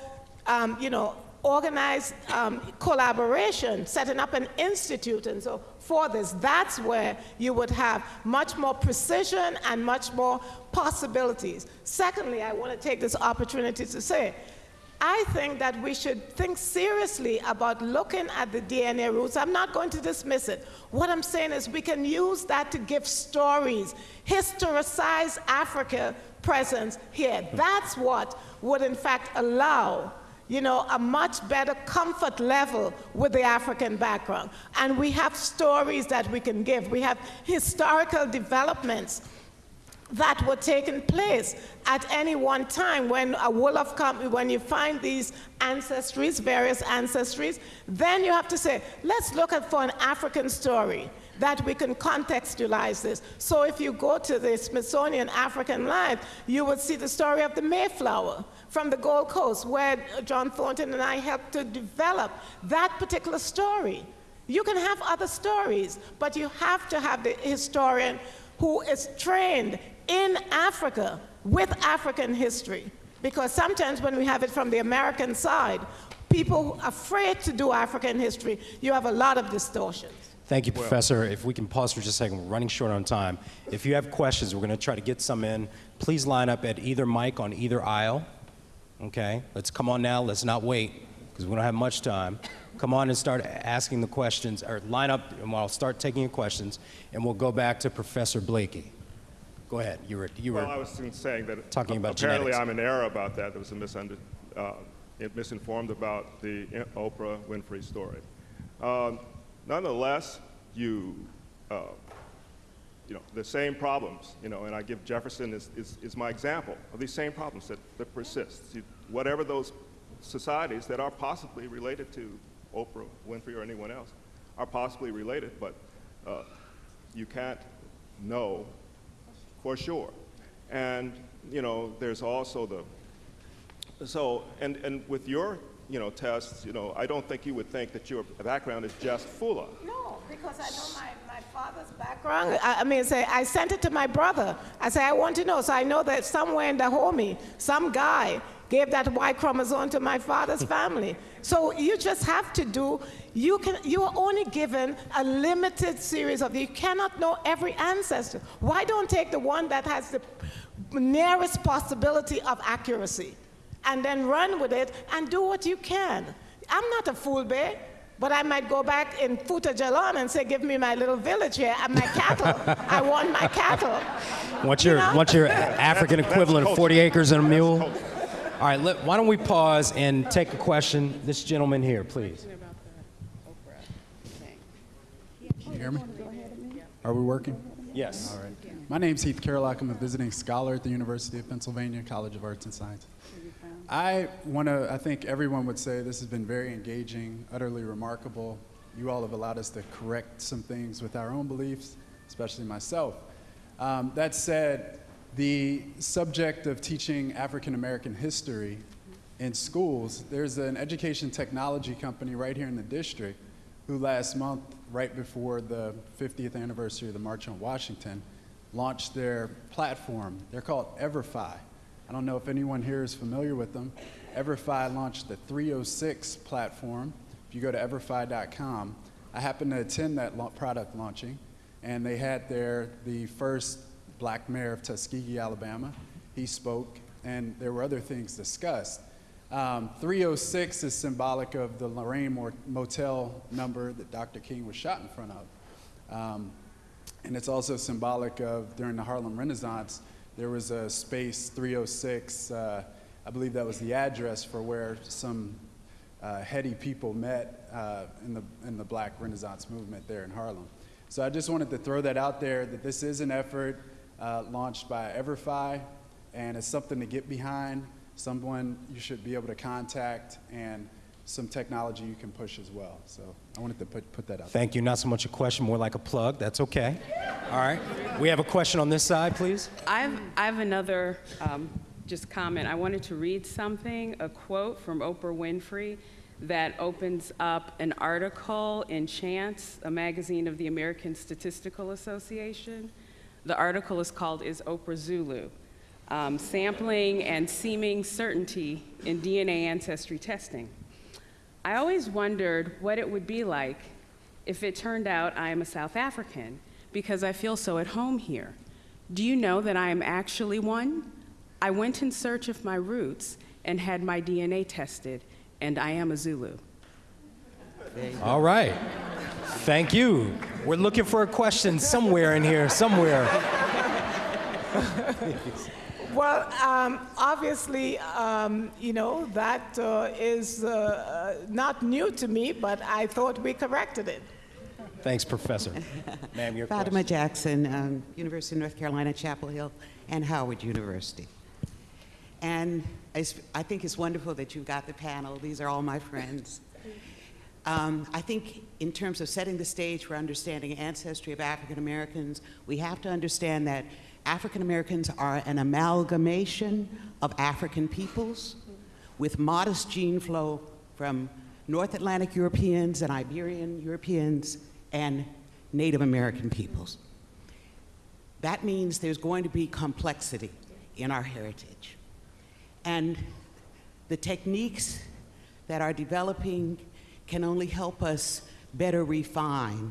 um, you know, organized um, collaboration, setting up an institute and so for this, that's where you would have much more precision and much more possibilities. Secondly, I want to take this opportunity to say, I think that we should think seriously about looking at the DNA roots. I'm not going to dismiss it. What I'm saying is we can use that to give stories, historicize Africa presence here. That's what would in fact allow you know, a much better comfort level with the African background. And we have stories that we can give. We have historical developments that were taking place at any one time when a Wolof come, when you find these ancestries, various ancestries, then you have to say, let's look at for an African story that we can contextualize this. So if you go to the Smithsonian African Life, you would see the story of the Mayflower from the Gold Coast, where John Thornton and I helped to develop that particular story. You can have other stories, but you have to have the historian who is trained in Africa with African history. Because sometimes when we have it from the American side, people afraid to do African history, you have a lot of distortions. Thank you, Professor. If we can pause for just a second, we're running short on time. If you have questions, we're going to try to get some in. Please line up at either mic on either aisle. Okay? Let's come on now. Let's not wait because we don't have much time. Come on and start asking the questions, or line up, and I'll start taking your questions, and we'll go back to Professor Blakey. Go ahead. You were, you were. Well, I was saying that Talking about apparently genetics. I'm in error about that. There was a misunder, uh, misinformed about the Oprah Winfrey story. Um, nonetheless, you, uh, you know, the same problems, you know, and I give Jefferson is, is, my example of these same problems that, that persist. You, whatever those societies that are possibly related to Oprah Winfrey or anyone else are possibly related, but uh, you can't know for sure. And, you know, there's also the, so, and, and with your, you know, tests, you know, I don't think you would think that your background is just Fula. No, because I know my, my father's background. I, I mean, say, I sent it to my brother. I say, I want to know. So I know that somewhere in the Dahomey, some guy gave that Y chromosome to my father's family. So you just have to do, you, can, you are only given a limited series of, you cannot know every ancestor. Why don't take the one that has the nearest possibility of accuracy and then run with it and do what you can? I'm not a fool, babe. But I might go back in Futa Jallon and say, give me my little village here and my cattle. I want my cattle. What's your, know? what's your African that's equivalent of 40 acres and a mule? All right, let, why don't we pause and take a question? This gentleman here, please. Can you hear me? Are we working? Yes. All right. My name's Heath Carlock. I'm a visiting scholar at the University of Pennsylvania College of Arts and Sciences. I want to, I think everyone would say this has been very engaging, utterly remarkable. You all have allowed us to correct some things with our own beliefs, especially myself. Um, that said, the subject of teaching African American history in schools, there's an education technology company right here in the district who last month, right before the 50th anniversary of the March on Washington, launched their platform. They're called EverFi. I don't know if anyone here is familiar with them. EverFi launched the 306 platform. If you go to everfi.com, I happened to attend that product launching, and they had there the first black mayor of Tuskegee, Alabama. He spoke, and there were other things discussed. Um, 306 is symbolic of the Lorraine Motel number that Dr. King was shot in front of. Um, and it's also symbolic of during the Harlem Renaissance, there was a space 306. Uh, I believe that was the address for where some uh, heady people met uh, in, the, in the Black Renaissance movement there in Harlem. So I just wanted to throw that out there that this is an effort uh, launched by EverFi, and it's something to get behind, someone you should be able to contact, and some technology you can push as well. So I wanted to put, put that out. Thank you. Not so much a question, more like a plug. That's okay. All right. We have a question on this side, please. I've, I have another um, just comment. I wanted to read something, a quote from Oprah Winfrey that opens up an article in Chance, a magazine of the American Statistical Association. The article is called Is Oprah Zulu? Um, Sampling and Seeming Certainty in DNA Ancestry Testing. I always wondered what it would be like if it turned out I am a South African because I feel so at home here. Do you know that I am actually one? I went in search of my roots and had my DNA tested, and I am a Zulu. All right. Thank you. We're looking for a question somewhere in here, somewhere. Well, um, obviously, um, you know, that uh, is uh, uh, not new to me, but I thought we corrected it. Thanks, Professor. Ma'am, your Fatima question. Jackson, um, University of North Carolina, Chapel Hill, and Howard University. And it's, I think it's wonderful that you've got the panel. These are all my friends. Um, I think in terms of setting the stage for understanding ancestry of African Americans, we have to understand that African Americans are an amalgamation of African peoples with modest gene flow from North Atlantic Europeans and Iberian Europeans and Native American peoples. That means there's going to be complexity in our heritage. And the techniques that are developing can only help us better refine.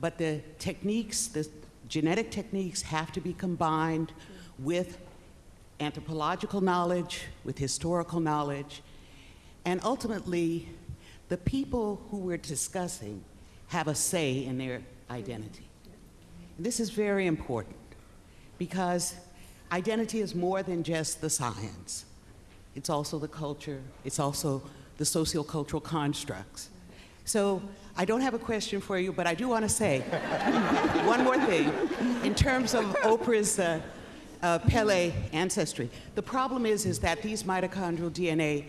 But the techniques, the genetic techniques, have to be combined with anthropological knowledge, with historical knowledge, and ultimately, the people who we're discussing have a say in their identity. This is very important because identity is more than just the science. It's also the culture, it's also the sociocultural constructs. So I don't have a question for you, but I do want to say one more thing. In terms of Oprah's uh, uh, Kpelle ancestry, the problem is, is that these mitochondrial DNA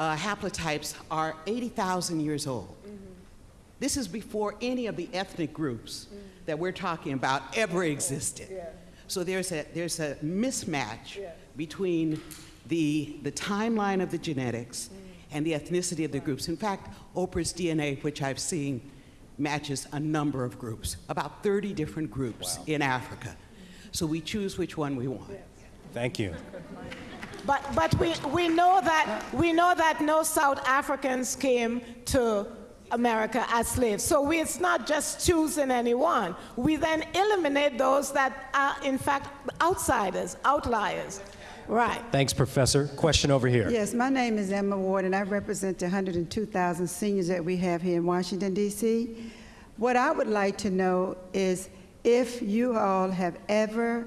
uh, haplotypes are 80,000 years old. This is before any of the ethnic groups that we're talking about ever existed. So there's a, there's a mismatch between the, the timeline of the genetics and the ethnicity of the groups. In fact, Oprah's DNA, which I've seen, matches a number of groups, about 30 different groups in Africa. So we choose which one we want. Thank you. But, but we, we, know that, we know that no South Africans came to America as slaves. So we, it's not just choosing anyone. We then eliminate those that are, in fact, outsiders, outliers. Right. Thanks, Professor. Question over here. Yes, my name is Emma Ward, and I represent the 102,000 seniors that we have here in Washington, D.C. What I would like to know is if you all have ever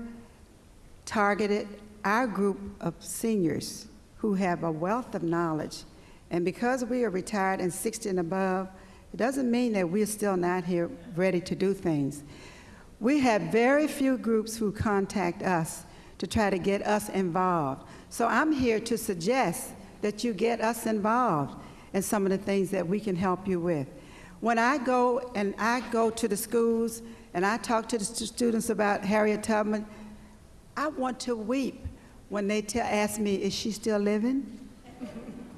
targeted our group of seniors who have a wealth of knowledge, and because we are retired and 60 and above, it doesn't mean that we're still not here ready to do things. We have very few groups who contact us to try to get us involved. So I'm here to suggest that you get us involved in some of the things that we can help you with. When I go and I go to the schools and I talk to the students about Harriet Tubman, I want to weep when they ask me, is she still living?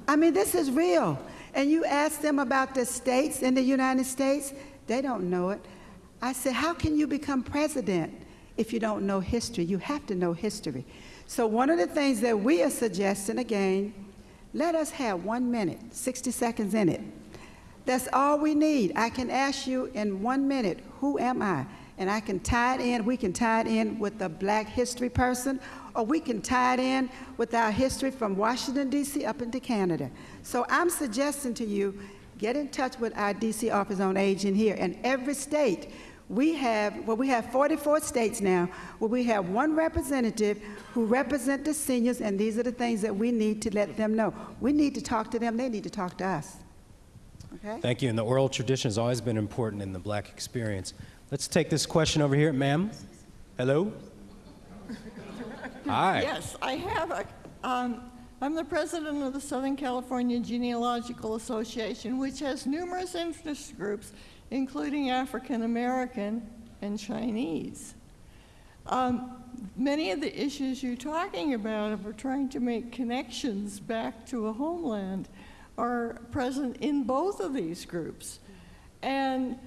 I mean, this is real. And you ask them about the states in the United States, they don't know it. I said, how can you become president? If you don't know history. You have to know history. So one of the things that we are suggesting, again, let us have one minute, 60 seconds in it. That's all we need. I can ask you in one minute, who am I? And I can tie it in, we can tie it in with the black history person, or we can tie it in with our history from Washington, D.C. up into Canada. So I'm suggesting to you, get in touch with our D.C. Office on Aging here. And every state, we have, well, we have 44 states now where we have one representative who represent the seniors, and these are the things that we need to let them know. We need to talk to them, they need to talk to us. Okay? Thank you. And the oral tradition has always been important in the black experience. Let's take this question over here. Ma'am? Hello? Hi. Yes, I have a, um, I'm the president of the Southern California Genealogical Association, which has numerous interest groups including African American and Chinese. Um, many of the issues you're talking about, we're trying to make connections back to a homeland, are present in both of these groups. And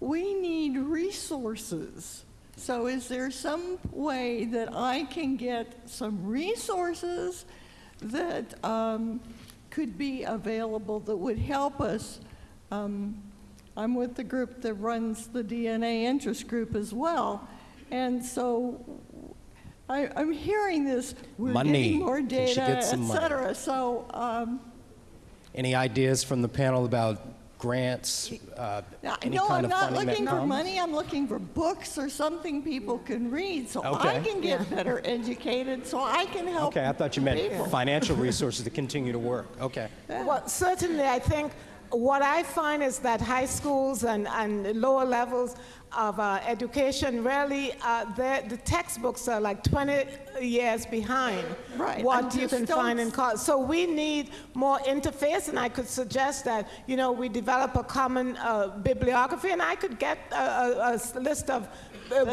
we need resources. So is there some way that I can get some resources that um, could be available that would help us um, I'm with the group that runs the DNA interest group as well. And so I, am hearing this, we're money. getting more data, et cetera. Money. So, um, any ideas from the panel about grants? Uh, any no, kind I'm of not funding looking for comes? money. I'm looking for books or something people can read so Okay. I can get better educated, so I can help. Okay, I thought you meant people. financial resources to continue to work. Okay. Well, certainly, I think what I find is that high schools and, and lower levels of uh, education really, uh, the textbooks are like 20 years behind Right, what and you can find in college. So we need more interface, and I could suggest that, you know, we develop a common uh, bibliography, and I could get a list of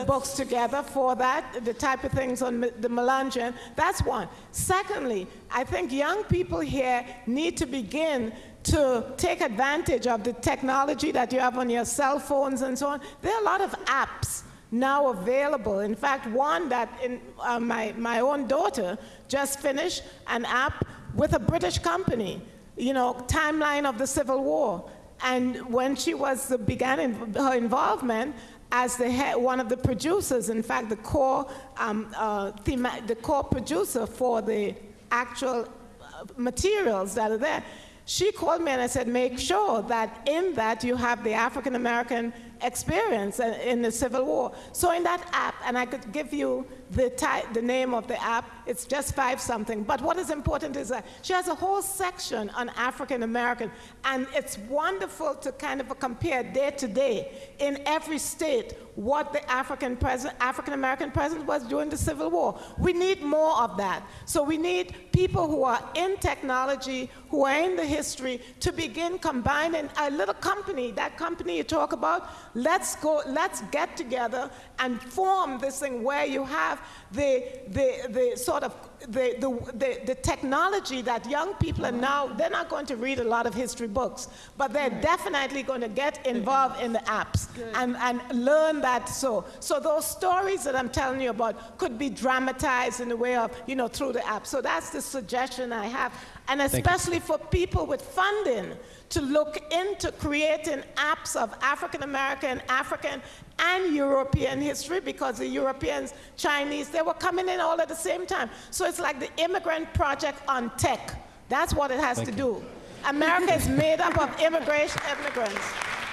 books together for that, the type of things on the Melungeon. That's one. Secondly, I think young people here need to begin to take advantage of the technology that you have on your cell phones and so on. There are a lot of apps now available. In fact, one that in, uh, my, my own daughter just finished an app with a British company, you know, timeline of the Civil War. And when she was began in, her involvement as the head, one of the producers, in fact, the core, um, uh, the core producer for the actual uh, materials that are there, she called me and I said, make sure that in that you have the African American experience uh, in the Civil War. So in that app, and I could give you the, ti- the name of the app, it's just five something. But what is important is that she has a whole section on African American, and it's wonderful to kind of compare day to day in every state what the African president, African American president was during the Civil War. We need more of that. So we need people who are in technology, who are in the history, to begin combining a little company. That company you talk about, let's go, let's get together and form this thing where you have the, the, the sort of the, the, the, the technology that young people are now, they're not going to read a lot of history books, but they're definitely going to get involved in the apps and, and learn that so. So those stories that I'm telling you about could be dramatized in the way of, you know, through the app. So that's the suggestion I have. And especially for people with funding to look into creating apps of African American, African, and European history because the Europeans, Chinese, they were coming in all at the same time. So it's like the immigrant project on tech. That's what it has Thank to you. do. America is made up of immigration, immigrants.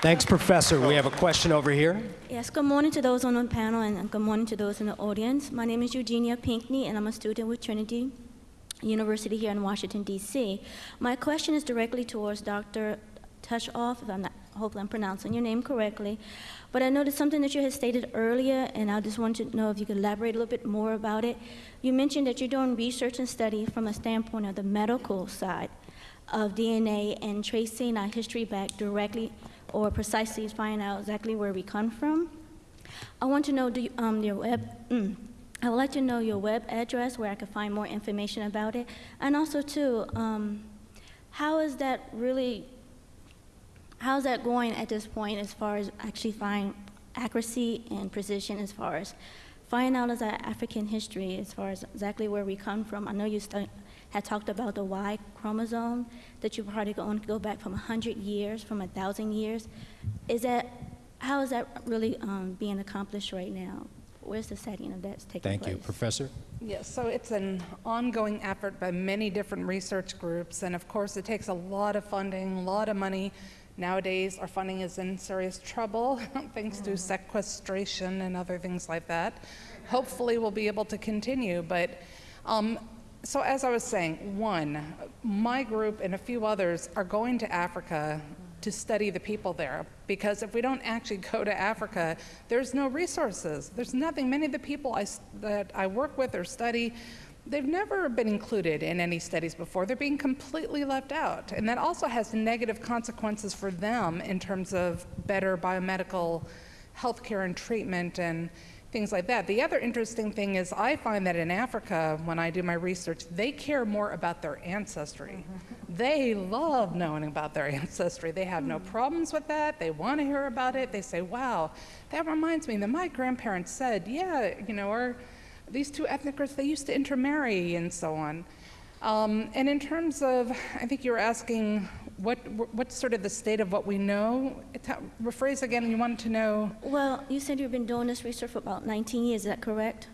Thanks, Professor. We have a question over here. Yes, good morning to those on the panel and good morning to those in the audience. My name is Eugenia Pinkney and I'm a student with Trinity University here in Washington, D.C. My question is directly towards Dr. Tushoff, if I'm not, hopefully I'm pronouncing your name correctly. But I noticed something that you had stated earlier, and I just wanted to know if you could elaborate a little bit more about it. You mentioned that you're doing research and study from a standpoint of the medical side of DNA and tracing our history back directly or precisely finding out exactly where we come from. I want to know do you, um, your web. Mm, I would like to know your web address where I could find more information about it, and also too, um, how is that really? How's that going at this point as far as actually find accuracy and precision as far as finding out as our African history as far as exactly where we come from? I know you had talked about the Y chromosome that you probably going to go back from 100 years, from 1,000 years. Is that, how is that really um, being accomplished right now? Where's the setting of that's taking Thank place? you. Professor? Yes, so it's an ongoing effort by many different research groups, and of course, it takes a lot of funding, a lot of money. Nowadays, our funding is in serious trouble thanks to sequestration and other things like that. Hopefully, we'll be able to continue, but um, so as I was saying, one, my group and a few others are going to Africa to study the people there because if we don't actually go to Africa, there's no resources. There's nothing. Many of the people I, that I work with or study, they've never been included in any studies before. They're being completely left out. And that also has negative consequences for them in terms of better biomedical health care and treatment and things like that. The other interesting thing is I find that in Africa, when I do my research, they care more about their ancestry. Mm-hmm. They love knowing about their ancestry. They have no mm-hmm. problems with that. They want to hear about it. They say, wow, that reminds me that my grandparents said, yeah, you know, our, these two ethnic groups, they used to intermarry and so on. Um, and in terms of, I think you were asking what, what's sort of the state of what we know. It- Rephrase again, you wanted to know. Well, you said you've been doing this research for about 19 years, is that correct?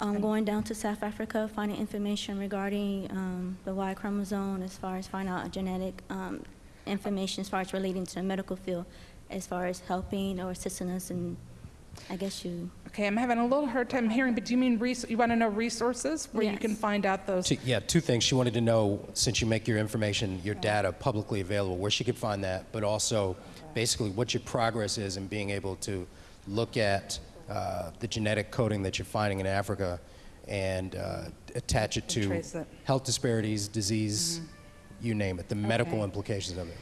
Um, going down to South Africa, finding information regarding um, the Y chromosome, as far as finding out genetic um, information, as far as relating to the medical field, as far as helping or assisting us, and I guess you. Okay, I'm having a little hard time hearing, but do you mean res- you want to know resources where you can find out those? Two, yeah, two things. She wanted to know, since you make your information, your data publicly available, where she could find that, but also basically what your progress is in being able to look at uh, the genetic coding that you're finding in Africa and uh, attach it to it. health disparities, disease, you name it, the medical Okay. implications of it.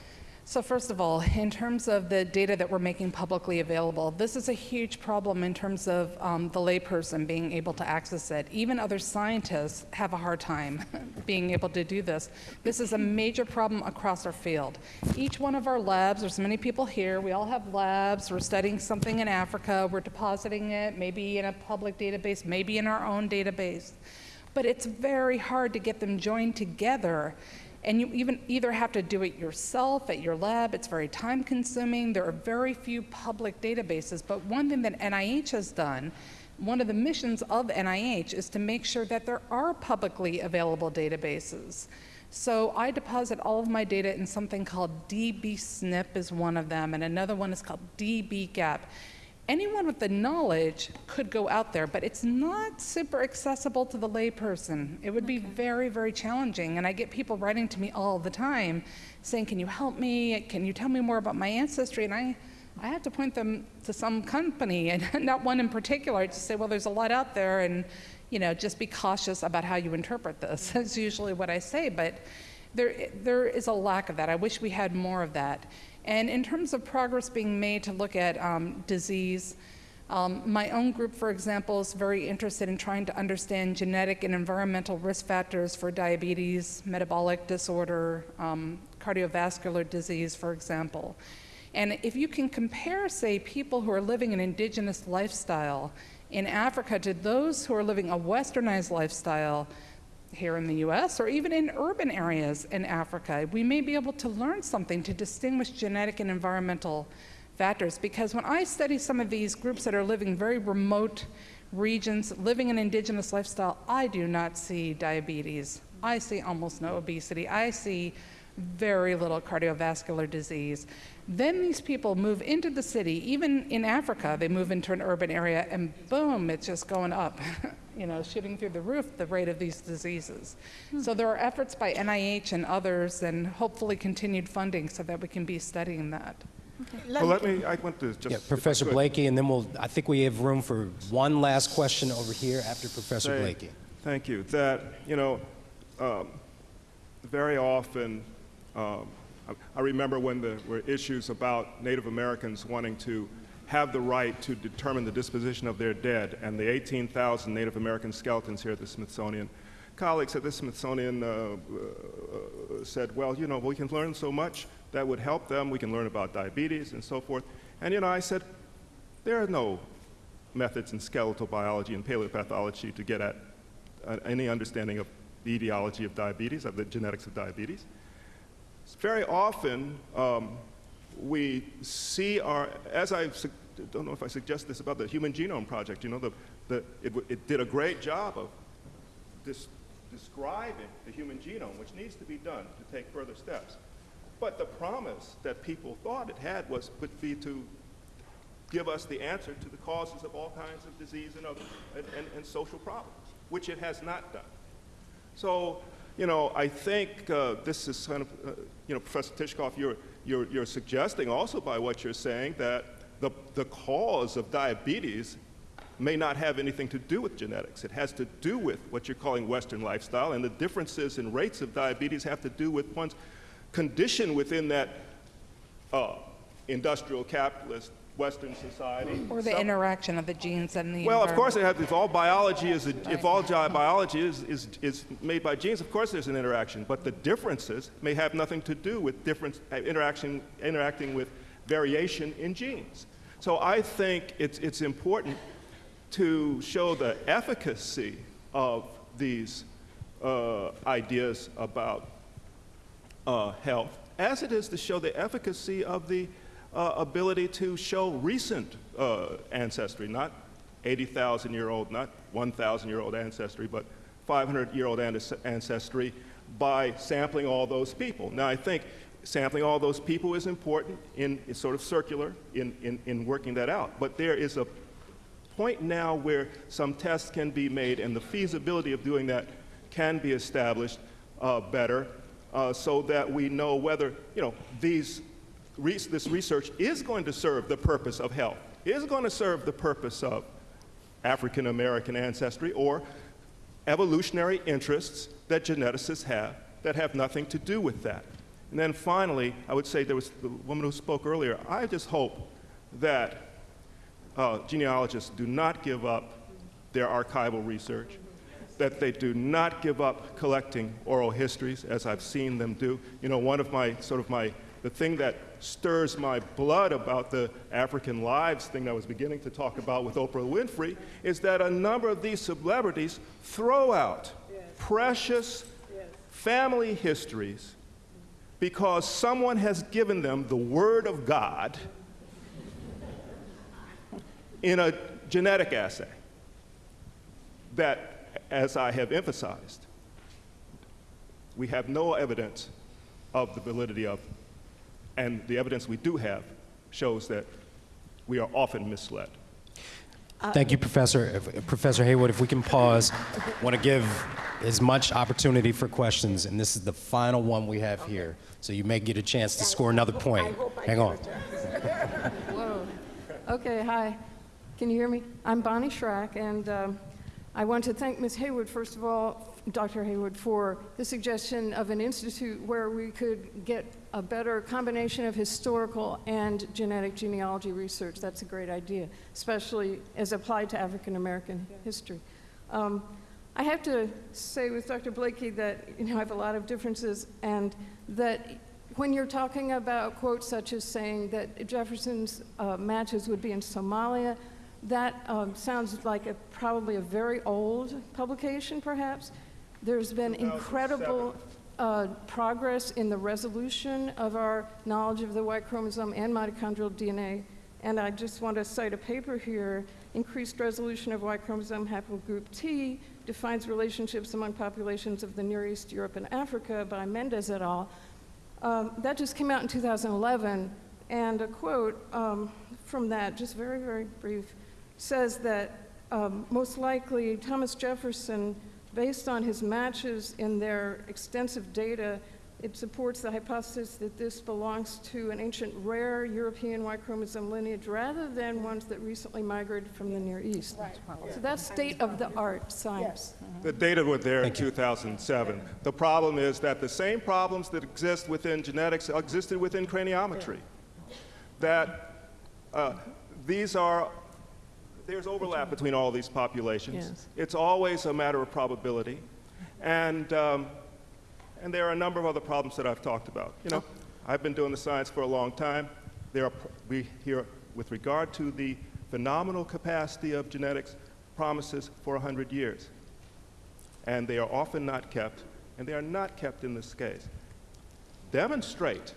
So first of all, in terms of the data that we're making publicly available, this is a huge problem in terms of um, the layperson being able to access it. Even other scientists have a hard time being able to do this. This is a major problem across our field. Each one of our labs, there's many people here, we all have labs, we're studying something in Africa, we're depositing it, maybe in a public database, maybe in our own database. But it's very hard to get them joined together and you even either have to do it yourself at your lab, it's very time consuming. There are very few public databases. But one thing that NIH has done, one of the missions of NIH is to make sure that there are publicly available databases. So I deposit all of my data in something called DBSNP is one of them, and another one is called DBGAP anyone with the knowledge could go out there, but it's not super accessible to the layperson. It would be very, very challenging. And I get people writing to me all the time saying, Can you help me? Can you tell me more about my ancestry? And I, I have to point them to some company, and not one in particular. I just say, Well, there's a lot out there, and you know, just be cautious about how you interpret this. That's usually what I say. But there, there is a lack of that. I wish we had more of that. And in terms of progress being made to look at um, disease, Um, my own group, for example, is very interested in trying to understand genetic and environmental risk factors for diabetes, metabolic disorder, um, cardiovascular disease, for example. And if you can compare, say, people who are living an indigenous lifestyle in Africa to those who are living a westernized lifestyle here in the US or even in urban areas in Africa, we may be able to learn something to distinguish genetic and environmental factors. Because when I study some of these groups that are living very remote regions, living an indigenous lifestyle, I do not see diabetes. I see almost no obesity. I see very little cardiovascular disease. Then these people move into the city, even in Africa, they move into an urban area, and boom, it's just going up, you know, shooting through the roof, the rate of these diseases. So there are efforts by NIH and others, and hopefully continued funding so that we can be studying that. Well, let me, I want to just. Yeah, Professor could, Blakey, and then we'll, I think we have room for one last question over here after Professor say- Blakey. Thank you. That, you know, um, very often, um, I- remember when there were issues about Native Americans wanting to have the right to determine the disposition of their dead, and the 18,000 Native American skeletons here at the Smithsonian. Colleagues at the Smithsonian uh, uh, said, well, you know, we can learn so much that would help them. We can learn about diabetes and so forth. And, you know, I said, there are no methods in skeletal biology and paleopathology to get at uh, any understanding of the etiology of diabetes, of the genetics of diabetes. Very often, um, we see our, as I don't know if I suggest this about the Human Genome Project, you know, the, the, it, it did a great job of describing the human genome, which needs to be done to take further steps. But the promise that people thought it had was would be to give us the answer to the causes of all kinds of disease and, other, and, and, and social problems, which it has not done. So, you know, I think uh, this is kind of, uh, you know, Professor Tishkoff, you're, you're, you're suggesting also by what you're saying that the, the cause of diabetes may not have anything to do with genetics. It has to do with what you're calling Western lifestyle, and the differences in rates of diabetes have to do with one's condition within that uh, industrial capitalist Western society. Or the Some- interaction of the genes and the well, of course, it has, if all biology is, a, if all biology is, is, is made by genes, of course there's an interaction. But the differences may have nothing to do with difference, uh, interaction, interacting with variation in genes. So I think it's, it's important to show the efficacy of these uh, ideas about uh, health, as it is to show the efficacy of the uh, ability to show recent uh, ancestry, not 80,000 year old, not 1,000 year old ancestry, but 500 year old ancestry by sampling all those people. Now, I think sampling all those people is important in, it's sort of circular in, in, in working that out. But there is a point now where some tests can be made and the feasibility of doing that can be established uh, better uh, so that we know whether, you know, these, re- this research is going to serve the purpose of health, is going to serve the purpose of African American ancestry or evolutionary interests that geneticists have that have nothing to do with that. And then finally, I would say there was the woman who spoke earlier. I just hope that uh, genealogists do not give up their archival research, that they do not give up collecting oral histories, as I've seen them do. You know, one of my, sort of my, the thing that stirs my blood about the African lives thing I was beginning to talk about with Oprah Winfrey is that a number of these celebrities throw out precious family histories because someone has given them the Word of God in a genetic assay that, as I have emphasized, we have no evidence of the validity of, and the evidence we do have shows that we are often misled. Thank you, Professor. If- Professor Heywood, if we can pause, I want to give as much opportunity for questions, and this is the final one we have here, so you may get a chance to score another point. Hang on. Whoa. Okay, hi. Can you hear me? I'm Bonnie Schrack, and um, I want to thank Ms. Heywood, first of all, Dr. Heywood, for the suggestion of an institute where we could get a better combination of historical and genetic genealogy research. That's a great idea, especially as applied to African American history. Um, I have to say with Dr. Blakey that you know I have a lot of differences, and that when you're talking about quotes such as saying that Jefferson's uh, matches would be in Somalia, that um, sounds like a, probably a very old publication, perhaps. There's been incredible uh, progress in the resolution of our knowledge of the Y chromosome and mitochondrial DNA. And I just want to cite a paper here. Increased resolution of Y chromosome haplogroup T defines relationships among populations of the Near East, Europe, and Africa by Mendez et al. Um, that just came out in 2011, and a quote um, from that, just very, very brief, says that um, most likely Thomas Jefferson, based on his matches in their extensive data, it supports the hypothesis that this belongs to an ancient rare European Y chromosome lineage rather than ones that recently migrated from the Near East. So that's state of the art science. The data were there in 2007. The problem is that the same problems that exist within genetics existed within craniometry. That uh, these are, there's overlap between all these populations. Yes. It's always a matter of probability. And, um, and there are a number of other problems that I've talked about. You know, I've been doing the science for a long time. There are, we hear, with regard to the phenomenal capacity of genetics, promises for 100 years and they are often not kept, and they are not kept in this case. Demonstrate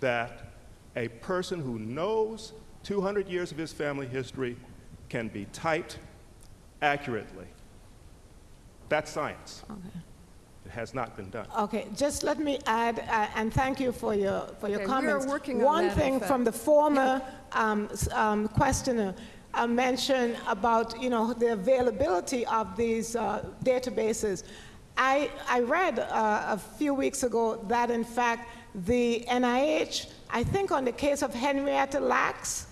that a person who knows 200 years of his family history can be typed accurately. That's science. It has not been done. Okay, just let me add, uh, and thank you for your, for your Okay, we are comments. working on One that, in thing fact. from the former um, um, questioner uh, mentioned about, you know, the availability of these uh, databases. I, I read uh, a few weeks ago that, in fact, the NIH, I think on the case of Henrietta Lacks,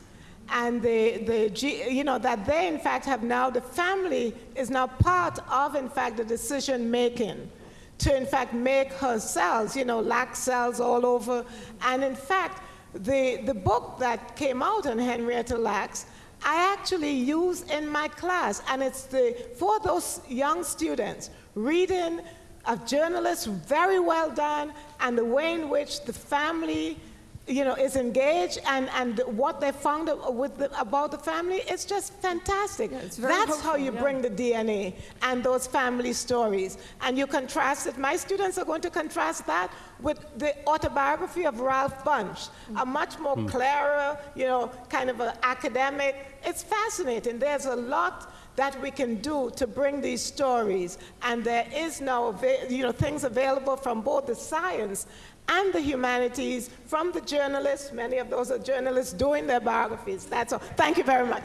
and the, the you know, that they in fact have now, the family is now part of, in fact, the decision making to in fact make her cells, you know, lack cells all over. And in fact, the, the book that came out on Henrietta Lacks, I actually use in my class, and it's the, for those young students, reading a journalist, very well done, and the way in which the family you know, is engaged and, and what they found with the, about the family, it's just fantastic. it's very That's how you yeah. bring the DNA and those family stories. And you contrast it, my students are going to contrast that with the autobiography of Ralph Bunche, a hmm. much more hmm. clearer, you know, kind of an academic. It's fascinating. There's a lot that we can do to bring these stories. And there is now, you know, things available from both the science and the humanities, from the journalists. Many of those are journalists doing their biographies. That's all. Thank you very much.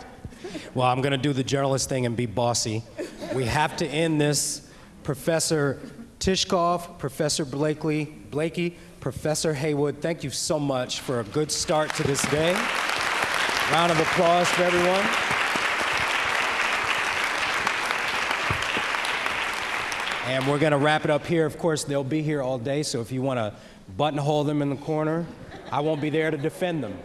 Well, I'm going to do the journalist thing and be bossy. We have to end this. Professor Tishkoff, Professor Blakely, Blakey, Professor Heywood, thank you so much for a good start to this day. Round of applause for everyone. And we're going to wrap it up here. Of course, they'll be here all day, so if you want to buttonhole them in the corner, I won't be there to defend them.